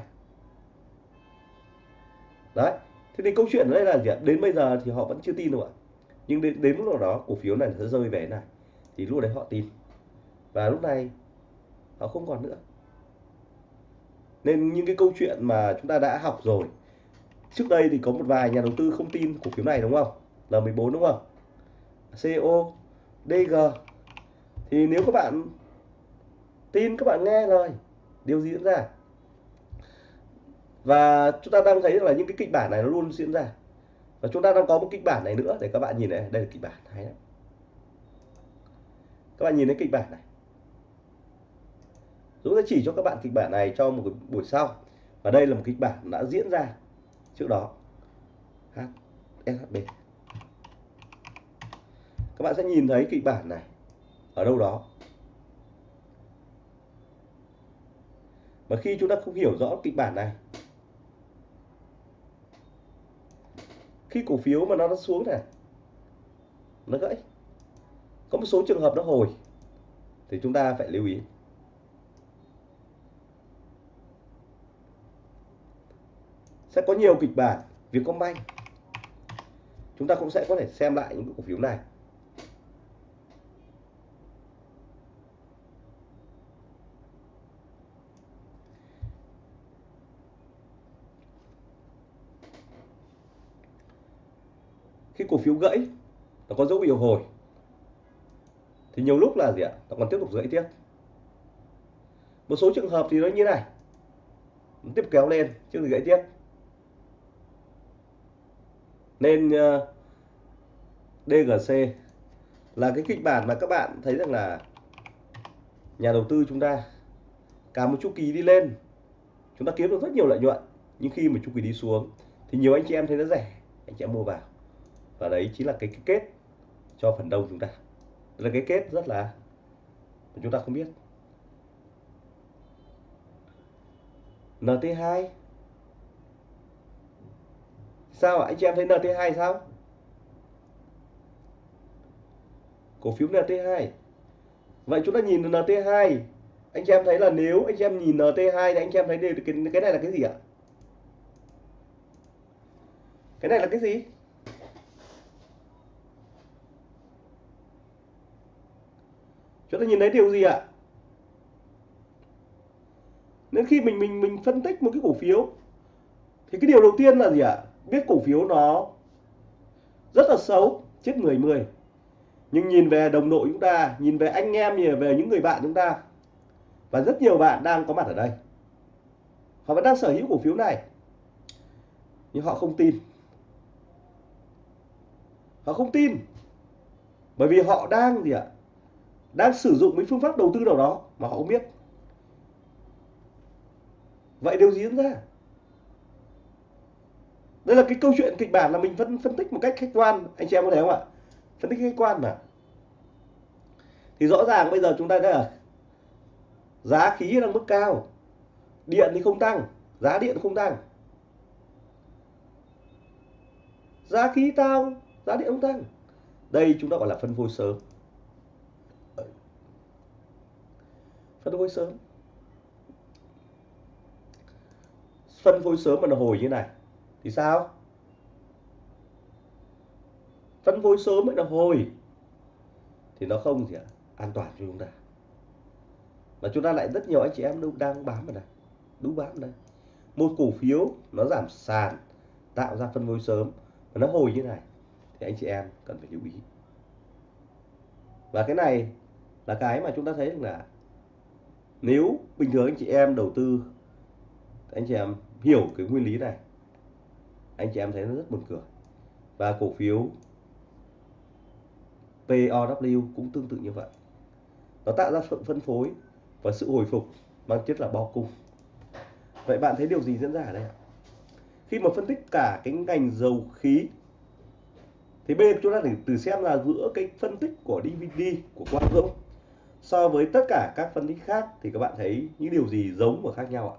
Đấy thế thì câu chuyện ở đây là gì ạ? Đến bây giờ thì họ vẫn chưa tin đâu ạ. Nhưng đến, đến lúc nào đó cổ phiếu này sẽ rơi về này thì lúc đấy họ tin. Và lúc này họ không còn nữa. Nên những cái câu chuyện mà chúng ta đã học rồi trước đây thì có một vài nhà đầu tư không tin cổ phiếu này đúng không? L14 đúng không? CO DG thì nếu các bạn tin, các bạn nghe lời, điều gì diễn ra? Và chúng ta đang thấy là những cái kịch bản này nó luôn diễn ra. Và chúng ta đang có một kịch bản này nữa để các bạn nhìn này. Đây là kịch bản hay lắm. Các bạn nhìn thấy kịch bản này. Dũng sẽ chỉ cho các bạn kịch bản này cho một buổi sau. Và đây là một kịch bản đã diễn ra trước đó. SHB các bạn sẽ nhìn thấy kịch bản này. Ở đâu đó. Và khi chúng ta không hiểu rõ kịch bản này, khi cổ phiếu mà nó nó xuống này, nó gãy. Có một số trường hợp nó hồi, thì chúng ta phải lưu ý. Sẽ có nhiều kịch bản, Vietcombank. Chúng ta cũng sẽ có thể xem lại những cổ phiếu này. Cái cổ phiếu gãy nó có dấu hiệu hồi. Thì nhiều lúc là gì ạ? Nó còn tiếp tục gãy tiếp. Một số trường hợp thì nó như này. Nó tiếp kéo lên chứ gãy tiếp. Nên ờ, uh, DGC là cái kịch bản mà các bạn thấy rằng là nhà đầu tư chúng ta cả một chu kỳ đi lên chúng ta kiếm được rất nhiều lợi nhuận nhưng khi mà chu kỳ đi xuống thì nhiều anh chị em thấy nó rẻ anh chị em mua vào và đấy chính là cái, cái kết cho phần đông chúng ta. Đấy là cái kết rất là chúng ta không biết. NT2 sao ạ? Anh chị em thấy NT2 sao? Cổ phiếu NT2 vậy chúng ta nhìn NT2 anh chị em thấy là nếu anh chị em nhìn NT2 thì anh chị em thấy cái, cái này là cái gì ạ? Cái này là cái gì? Chúng ta nhìn thấy điều gì ạ? Nên khi mình mình mình phân tích một cái cổ phiếu, thì cái điều đầu tiên là gì ạ? Biết cổ phiếu nó rất là xấu, chết người mười. Nhưng nhìn về đồng đội chúng ta, nhìn về anh em, nhìn về những người bạn chúng ta, và rất nhiều bạn đang có mặt ở đây. Họ vẫn đang sở hữu cổ phiếu này, nhưng họ không tin. Họ không tin, bởi vì họ đang gì ạ? Đang sử dụng mấy phương pháp đầu tư nào đó mà họ không biết. Vậy điều gì diễn ra? Đây là cái câu chuyện kịch bản là mình phân phân tích một cách khách quan. Anh chị em có thấy không ạ? Phân tích khách quan mà. Thì rõ ràng bây giờ chúng ta thấy là giá khí đang mức cao, điện thì không tăng, giá điện không tăng. Giá khí tăng, giá điện không tăng. Đây chúng ta gọi là phân phối sớm. Phân phối sớm. Phân phối sớm mà nó hồi như này, thì sao? Phân phối sớm mới là hồi, thì nó không gì ạ? An toàn cho chúng ta. Và chúng ta lại rất nhiều anh chị em đang bám vào đây đúng bám đây một cổ phiếu nó giảm sàn, tạo ra phân phối sớm và nó hồi như này, thì anh chị em cần phải lưu ý. Và cái này là cái mà chúng ta thấy là nếu bình thường anh chị em đầu tư, anh chị em hiểu cái nguyên lý này, anh chị em thấy nó rất buồn cười. Và cổ phiếu POW cũng tương tự như vậy. Nó tạo ra sự phân phối và sự hồi phục mang chất là bao cung. Vậy bạn thấy điều gì diễn ra ở đây khi mà phân tích cả cái ngành dầu khí, thì bên chúng ta phải từ xem là giữa cái phân tích của DVD của Quang Dũng so với tất cả các phân tích khác thì các bạn thấy những điều gì giống và khác nhau ạ?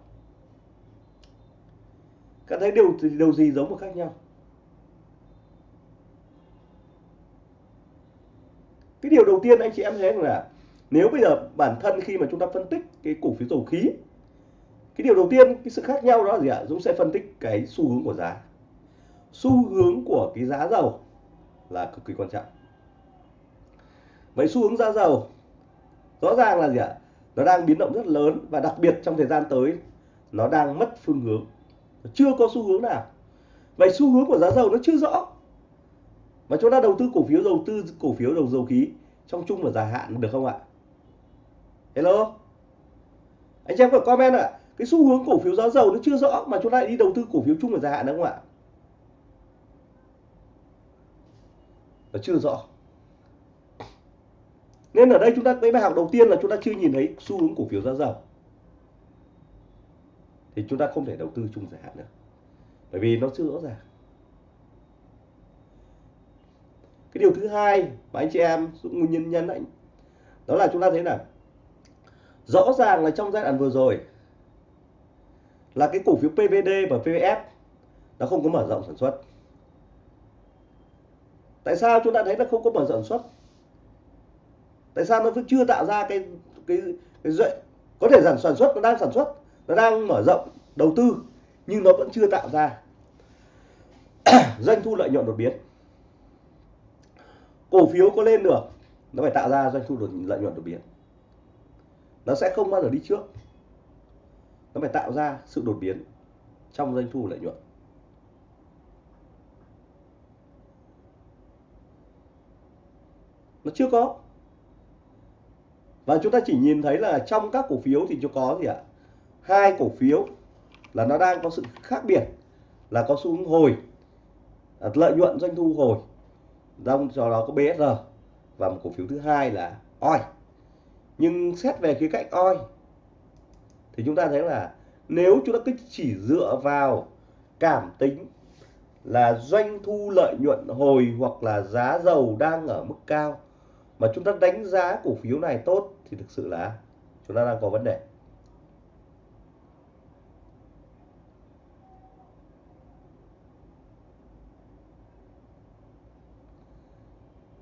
Các thấy điều điều gì giống và khác nhau? Cái điều đầu tiên anh chị em thấy là nếu bây giờ bản thân khi mà chúng ta phân tích cái cổ phiếu dầu khí, cái điều đầu tiên, cái sự khác nhau đó là gì ạ Dũng sẽ phân tích cái xu hướng của giá xu hướng của cái giá dầu là cực kỳ quan trọng vậy xu hướng giá dầu rõ ràng là gì ạ? Nó đang biến động rất lớn và đặc biệt trong thời gian tới, nó đang mất phương hướng. Chưa có xu hướng nào. Vậy xu hướng của giá dầu nó chưa rõ. Mà chúng ta đầu tư cổ phiếu đầu tư, cổ phiếu đầu dầu khí trong chung và dài hạn được không ạ? Hello? Anh em có comment ạ? À? cái xu hướng cổ phiếu giá dầu nó chưa rõ mà chúng ta lại đi đầu tư cổ phiếu chung và dài hạn đúng không ạ? Nó chưa rõ nên ở đây chúng ta, cái bài học đầu tiên là chúng ta chưa nhìn thấy xu hướng cổ phiếu giá dầu. Thì chúng ta không thể đầu tư chung dài hạn nữa bởi vì nó chưa rõ ràng. Cái điều thứ hai mà anh chị em nguyên nhân nhân anh, đó là chúng ta thấy là rõ ràng là trong giai đoạn vừa rồi là cái cổ phiếu PVD và PVF nó không có mở rộng sản xuất. Tại sao chúng ta thấy nó không có mở rộng sản xuất? Tại sao nó vẫn chưa tạo ra cái cái cái dậy có thể sản sản xuất, nó đang sản xuất, nó đang mở rộng, đầu tư, nhưng nó vẫn chưa tạo ra. Doanh thu lợi nhuận đột biến. Cổ phiếu có lên được, nó phải tạo ra doanh thu lợi nhuận đột biến. Nó sẽ không bao giờ đi trước. Nó phải tạo ra sự đột biến trong doanh thu lợi nhuận. Nó chưa có và chúng ta chỉ nhìn thấy là trong các cổ phiếu thì chúng có gì ạ? Hai cổ phiếu là nó đang có sự khác biệt, là có xu hướng hồi à, lợi nhuận doanh thu hồi. Trong do đó có BSR và một cổ phiếu thứ hai là OI nhưng xét về khía cạnh OI thì chúng ta thấy là nếu chúng ta cứ chỉ dựa vào cảm tính là doanh thu lợi nhuận hồi hoặc là giá dầu đang ở mức cao mà chúng ta đánh giá cổ phiếu này tốt thì thực sự là chúng ta đang có vấn đề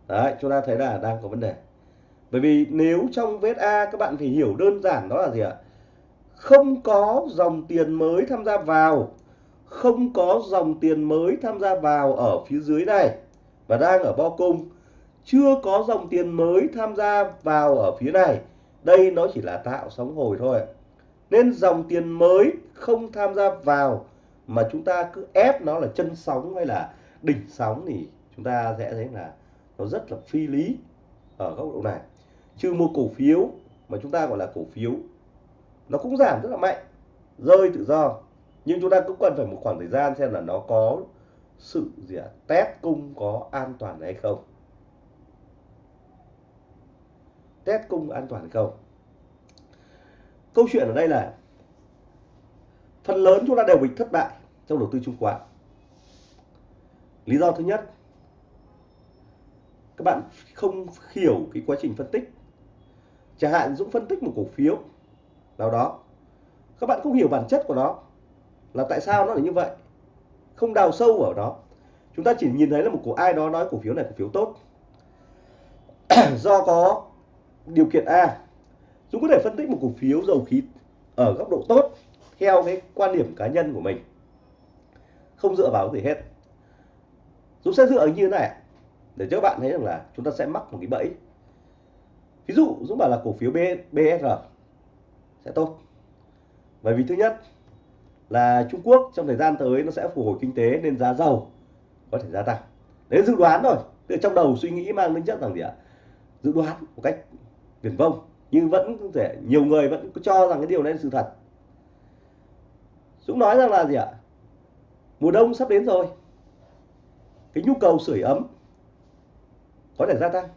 Đấy, chúng ta thấy là đang có vấn đề. Bởi vì nếu trong VSA các bạn phải hiểu đơn giản đó là gì ạ? Không có dòng tiền mới tham gia vào, không có dòng tiền mới tham gia vào ở phía dưới này và đang ở bo cung, chưa có dòng tiền mới tham gia vào ở phía này. Đây nó chỉ là tạo sóng hồi thôi. Nên dòng tiền mới không tham gia vào mà chúng ta cứ ép nó là chân sóng hay là đỉnh sóng thì chúng ta sẽ thấy là nó rất là phi lý ở góc độ này trừ một cổ phiếu mà chúng ta gọi là cổ phiếu nó cũng giảm rất là mạnh rơi tự do nhưng chúng ta cũng cần phải một khoảng thời gian xem là nó có sự gì à, test cung có an toàn hay không test cung an toàn hay không câu chuyện ở đây là phần lớn chúng ta đều bị thất bại trong đầu tư chứng khoán. Lý do thứ nhất, các bạn không hiểu cái quá trình phân tích. Chẳng hạn Dũng phân tích một cổ phiếu nào đó, các bạn không hiểu bản chất của nó là tại sao nó lại như vậy. Không đào sâu vào đó chúng ta chỉ nhìn thấy là một cổ ai đó nói cổ phiếu này cổ phiếu tốt. Do có điều kiện A, Dũng có thể phân tích một cổ phiếu dầu khí ở góc độ tốt theo cái quan điểm cá nhân của mình. Không dựa vào gì hết. Dũng sẽ dựa như thế này để cho các bạn thấy rằng là chúng ta sẽ mắc một cái bẫy. Ví dụ, Dũng bảo là cổ phiếu BSR sẽ tốt. Bởi vì thứ nhất là Trung Quốc trong thời gian tới nó sẽ phục hồi kinh tế nên giá dầu có thể gia tăng. Đấy dự đoán thôi. Từ trong đầu suy nghĩ mang tính chất rằng gì ạ? Dự đoán một cách viển vông, nhưng vẫn có thể, nhiều người vẫn cho rằng cái điều đấy là sự thật. Dũng nói rằng là gì ạ? Mùa đông sắp đến rồi. Cái nhu cầu sưởi ấm có thể gia tăng.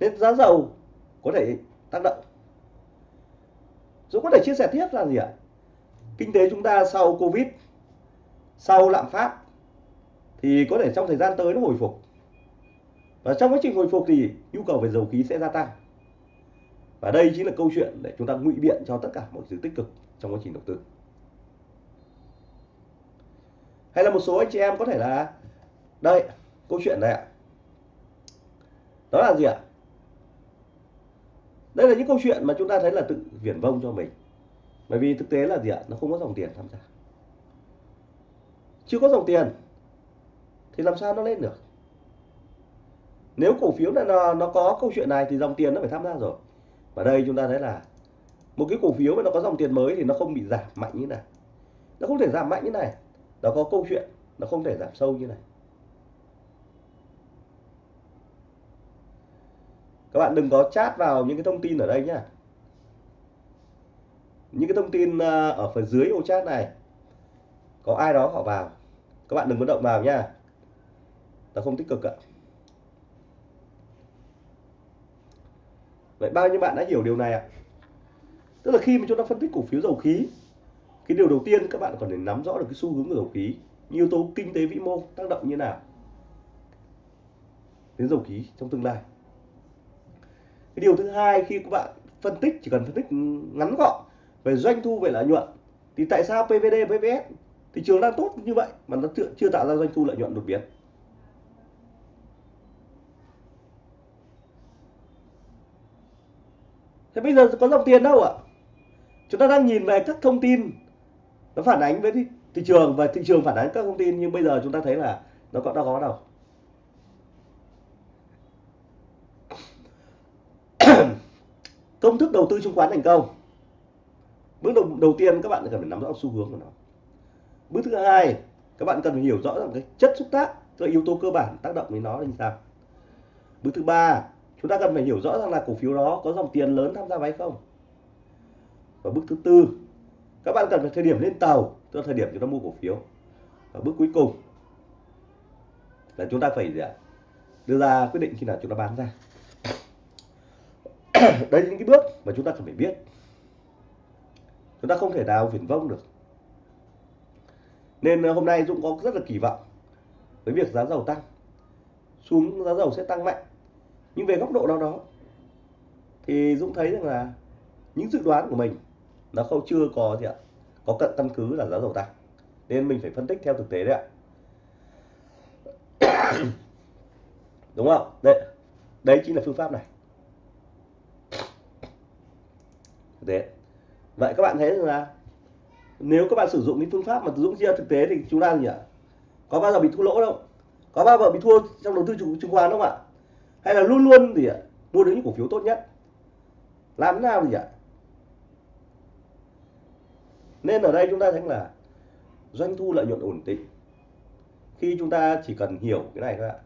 Nên giá dầu có thể tác động. Dũng có thể chia sẻ tiếp là gì ạ? Kinh tế chúng ta sau Covid, sau lạm phát thì có thể trong thời gian tới nó hồi phục và trong quá trình hồi phục thì nhu cầu về dầu khí sẽ gia tăng. Và đây chính là câu chuyện để chúng ta ngụy biện cho tất cả mọi thứ tích cực trong quá trình đầu tư. Hay là một số anh chị em có thể là, đây, câu chuyện này ạ. Đó là gì ạ? Đây là những câu chuyện mà chúng ta thấy là tự viển vông cho mình. Bởi vì thực tế là gì ạ? Nó không có dòng tiền tham gia. Chưa có dòng tiền thì làm sao nó lên được? Nếu cổ phiếu này nó, nó có câu chuyện này thì dòng tiền nó phải tham gia rồi. Và đây chúng ta thấy là một cái cổ phiếu mà nó có dòng tiền mới thì nó không bị giảm mạnh như này. Nó không thể giảm mạnh như này. Nó có câu chuyện nó không thể giảm sâu như này. Các bạn đừng có chat vào những cái thông tin ở đây nhá. Những cái thông tin à, ở phần dưới ô chat này có ai đó họ vào. Các bạn đừng có động vào nhá. Nó không tích cực ạ. Vậy bao nhiêu bạn đã hiểu điều này ạ? Tức là khi mà chúng ta phân tích cổ phiếu dầu khí cái điều đầu tiên các bạn còn phải nắm rõ được cái xu hướng của dầu khí yếu tố kinh tế vĩ mô tác động như nào đến dầu khí trong tương lai. Cái điều thứ hai khi các bạn phân tích chỉ cần phân tích ngắn gọn về doanh thu về lợi nhuận thì tại sao PVD PVS thị trường đang tốt như vậy mà nó chưa, chưa tạo ra doanh thu lợi nhuận đột biến? Thế bây giờ có dòng tiền đâu ạ? Chúng ta đang nhìn về các thông tin nó phản ánh với thị, thị trường và thị trường phản ánh các thông tin nhưng bây giờ chúng ta thấy là nó có đâu có đâu công thức đầu tư chứng khoán thành công. Bước đầu, đầu tiên các bạn cần phải nắm rõ xu hướng của nó. Bước thứ hai các bạn cần phải hiểu rõ rằng cái chất xúc tác cái yếu tố cơ bản tác động đến nó là như sao bước thứ ba chúng ta cần phải hiểu rõ rằng là cổ phiếu đó có dòng tiền lớn tham gia vào hay không? Và bước thứ tư, các bạn cần phải thời điểm lên tàu, tức là thời điểm chúng ta mua cổ phiếu. Và bước cuối cùng là chúng ta phải, gì ạ, đưa ra quyết định khi nào chúng ta bán ra. Đây là những cái bước mà chúng ta cần phải biết. Chúng ta không thể nào viển vông được. Nên ờ, hôm nay Dũng có rất là kỳ vọng với việc giá dầu tăng. Xuống giá dầu sẽ tăng mạnh nhưng về góc độ nào đó, thì Dũng thấy rằng là những dự đoán của mình nó không chưa có gì ạ. Có cận căn cứ là giá dầu tăng. Nên mình phải phân tích theo thực tế đấy ạ. Đúng không? Đấy đấy chính là phương pháp này. Đấy vậy các bạn thấy rằng là nếu các bạn sử dụng những phương pháp mà Dũng chia thực tế thì chúng ta gì ạ? Có bao giờ bị thua lỗ đâu? Có bao giờ bị thua trong đầu tư chứng khoán không ạ? Hay là luôn luôn gì ạ? Mua được những cổ phiếu tốt nhất. Làm thế nào gì ạ? Nên ở đây chúng ta thấy là doanh thu lợi nhuận ổn định. Khi chúng ta chỉ cần hiểu cái này thôi ạ.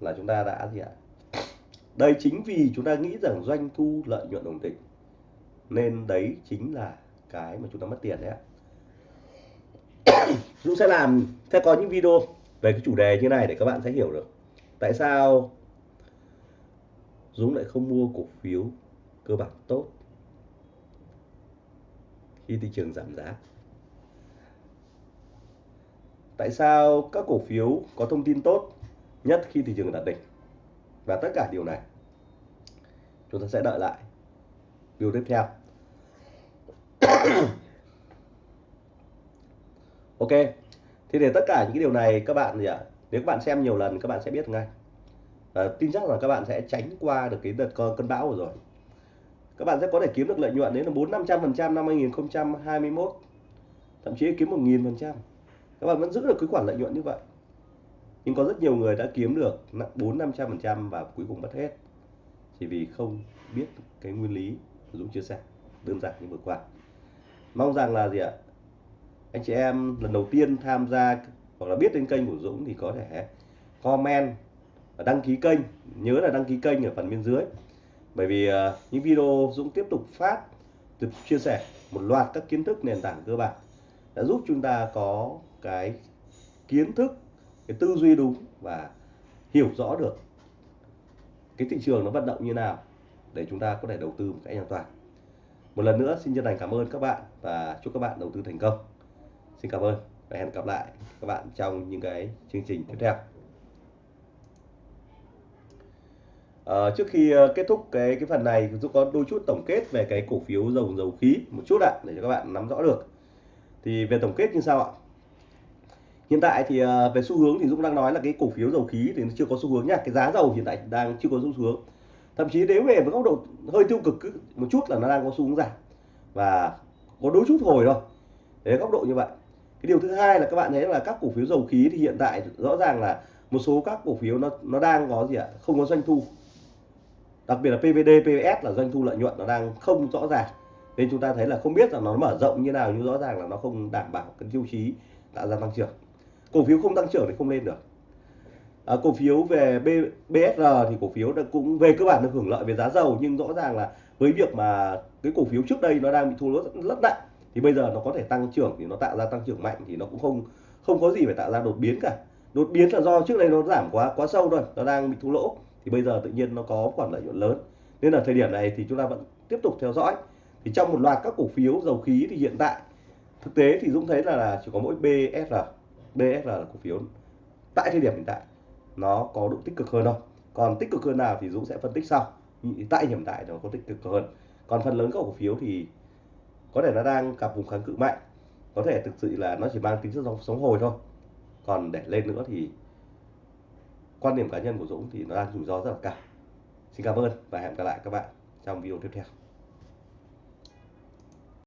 Là chúng ta đã gì ạ? Đây chính vì chúng ta nghĩ rằng doanh thu lợi nhuận ổn định. Nên đấy chính là cái mà chúng ta mất tiền đấy ạ. Dũng sẽ làm, sẽ có những video về cái chủ đề như này để các bạn sẽ hiểu được tại sao Dũng lại không mua cổ phiếu cơ bản tốt khi thị trường giảm giá? Tại sao các cổ phiếu có thông tin tốt nhất khi thị trường đạt đỉnh? Và tất cả điều này chúng ta sẽ đợi lại video tiếp theo. Ok thì để tất cả những cái điều này các bạn gì ạ? Nếu các bạn xem nhiều lần, các bạn sẽ biết ngay. Và tin chắc là các bạn sẽ tránh qua được cái đợt cơn bão rồi. Các bạn sẽ có thể kiếm được lợi nhuận đến là bốn năm trăm phần trăm năm 2021 thậm chí kiếm một nghìn phần trăm. Các bạn vẫn giữ được cái khoản lợi nhuận như vậy. Nhưng có rất nhiều người đã kiếm được bốn năm trăm phần trăm và cuối cùng mất hết. Chỉ vì không biết cái nguyên lý Dũng chia sẻ, đơn giản như vừa qua. Mong rằng là gì ạ? Anh chị em lần đầu tiên tham gia hoặc là biết đến kênh của Dũng thì có thể comment và đăng ký kênh. Nhớ là đăng ký kênh ở phần bên dưới. Bởi vì uh, những video Dũng tiếp tục phát tiếp chia sẻ một loạt các kiến thức nền tảng cơ bản đã giúp chúng ta có cái kiến thức cái tư duy đúng và hiểu rõ được cái thị trường nó vận động như nào để chúng ta có thể đầu tư một cách an toàn. Một lần nữa xin chân thành cảm ơn các bạn và chúc các bạn đầu tư thành công. Xin cảm ơn và hẹn gặp lại các bạn trong những cái chương trình tiếp theo. À, trước khi ờ, kết thúc cái cái phần này giúp có đôi chút tổng kết về cái cổ phiếu dầu dầu khí một chút ạ để cho các bạn nắm rõ được. Thì về tổng kết như sau ạ. Hiện tại thì ờ, về xu hướng thì Dũng đang nói là cái cổ phiếu dầu khí thì nó chưa có xu hướng nha. Cái giá dầu hiện tại đang chưa có xu hướng. Thậm chí nếu về với góc độ hơi tiêu cực một chút là nó đang có xu hướng giảm. Và có đôi chút hồi thôi. Đấy góc độ như vậy cái điều thứ hai là các bạn thấy là các cổ phiếu dầu khí thì hiện tại rõ ràng là một số các cổ phiếu nó nó đang có gì ạ? Không có doanh thu. Đặc biệt là PVD, PVS là doanh thu lợi nhuận nó đang không rõ ràng. Nên chúng ta thấy là không biết là nó mở rộng như nào nhưng rõ ràng là nó không đảm bảo cái tiêu chí tạo ra tăng trưởng. Cổ phiếu không tăng trưởng thì không lên được. À, cổ phiếu về B, BSR thì cổ phiếu cũng về cơ bản được hưởng lợi về giá dầu nhưng rõ ràng là với việc mà cái cổ phiếu trước đây nó đang bị thua lỗ rất, rất nặng thì bây giờ nó có thể tăng trưởng thì nó tạo ra tăng trưởng mạnh thì nó cũng không không có gì phải tạo ra đột biến cả. Đột biến là do trước đây nó giảm quá quá sâu rồi nó đang bị thua lỗ. Thì bây giờ tự nhiên nó có khoản lợi nhuận lớn. Nên là thời điểm này thì chúng ta vẫn tiếp tục theo dõi. Thì trong một loạt các cổ phiếu dầu khí thì hiện tại thực tế thì Dũng thấy là, là chỉ có mỗi BSR BSR là cổ phiếu tại thời điểm hiện tại nó có độ tích cực hơn thôi. Còn tích cực hơn nào thì Dũng sẽ phân tích sau. Tại hiện tại nó có tích cực hơn. Còn phần lớn các cổ phiếu thì có thể nó đang gặp vùng kháng cự mạnh, có thể thực sự là nó chỉ mang tính chất sống hồi thôi. Còn để lên nữa thì quan điểm cá nhân của Dũng thì nó đang rủi ro rất là cao. Xin cảm ơn và hẹn gặp lại các bạn trong video tiếp theo.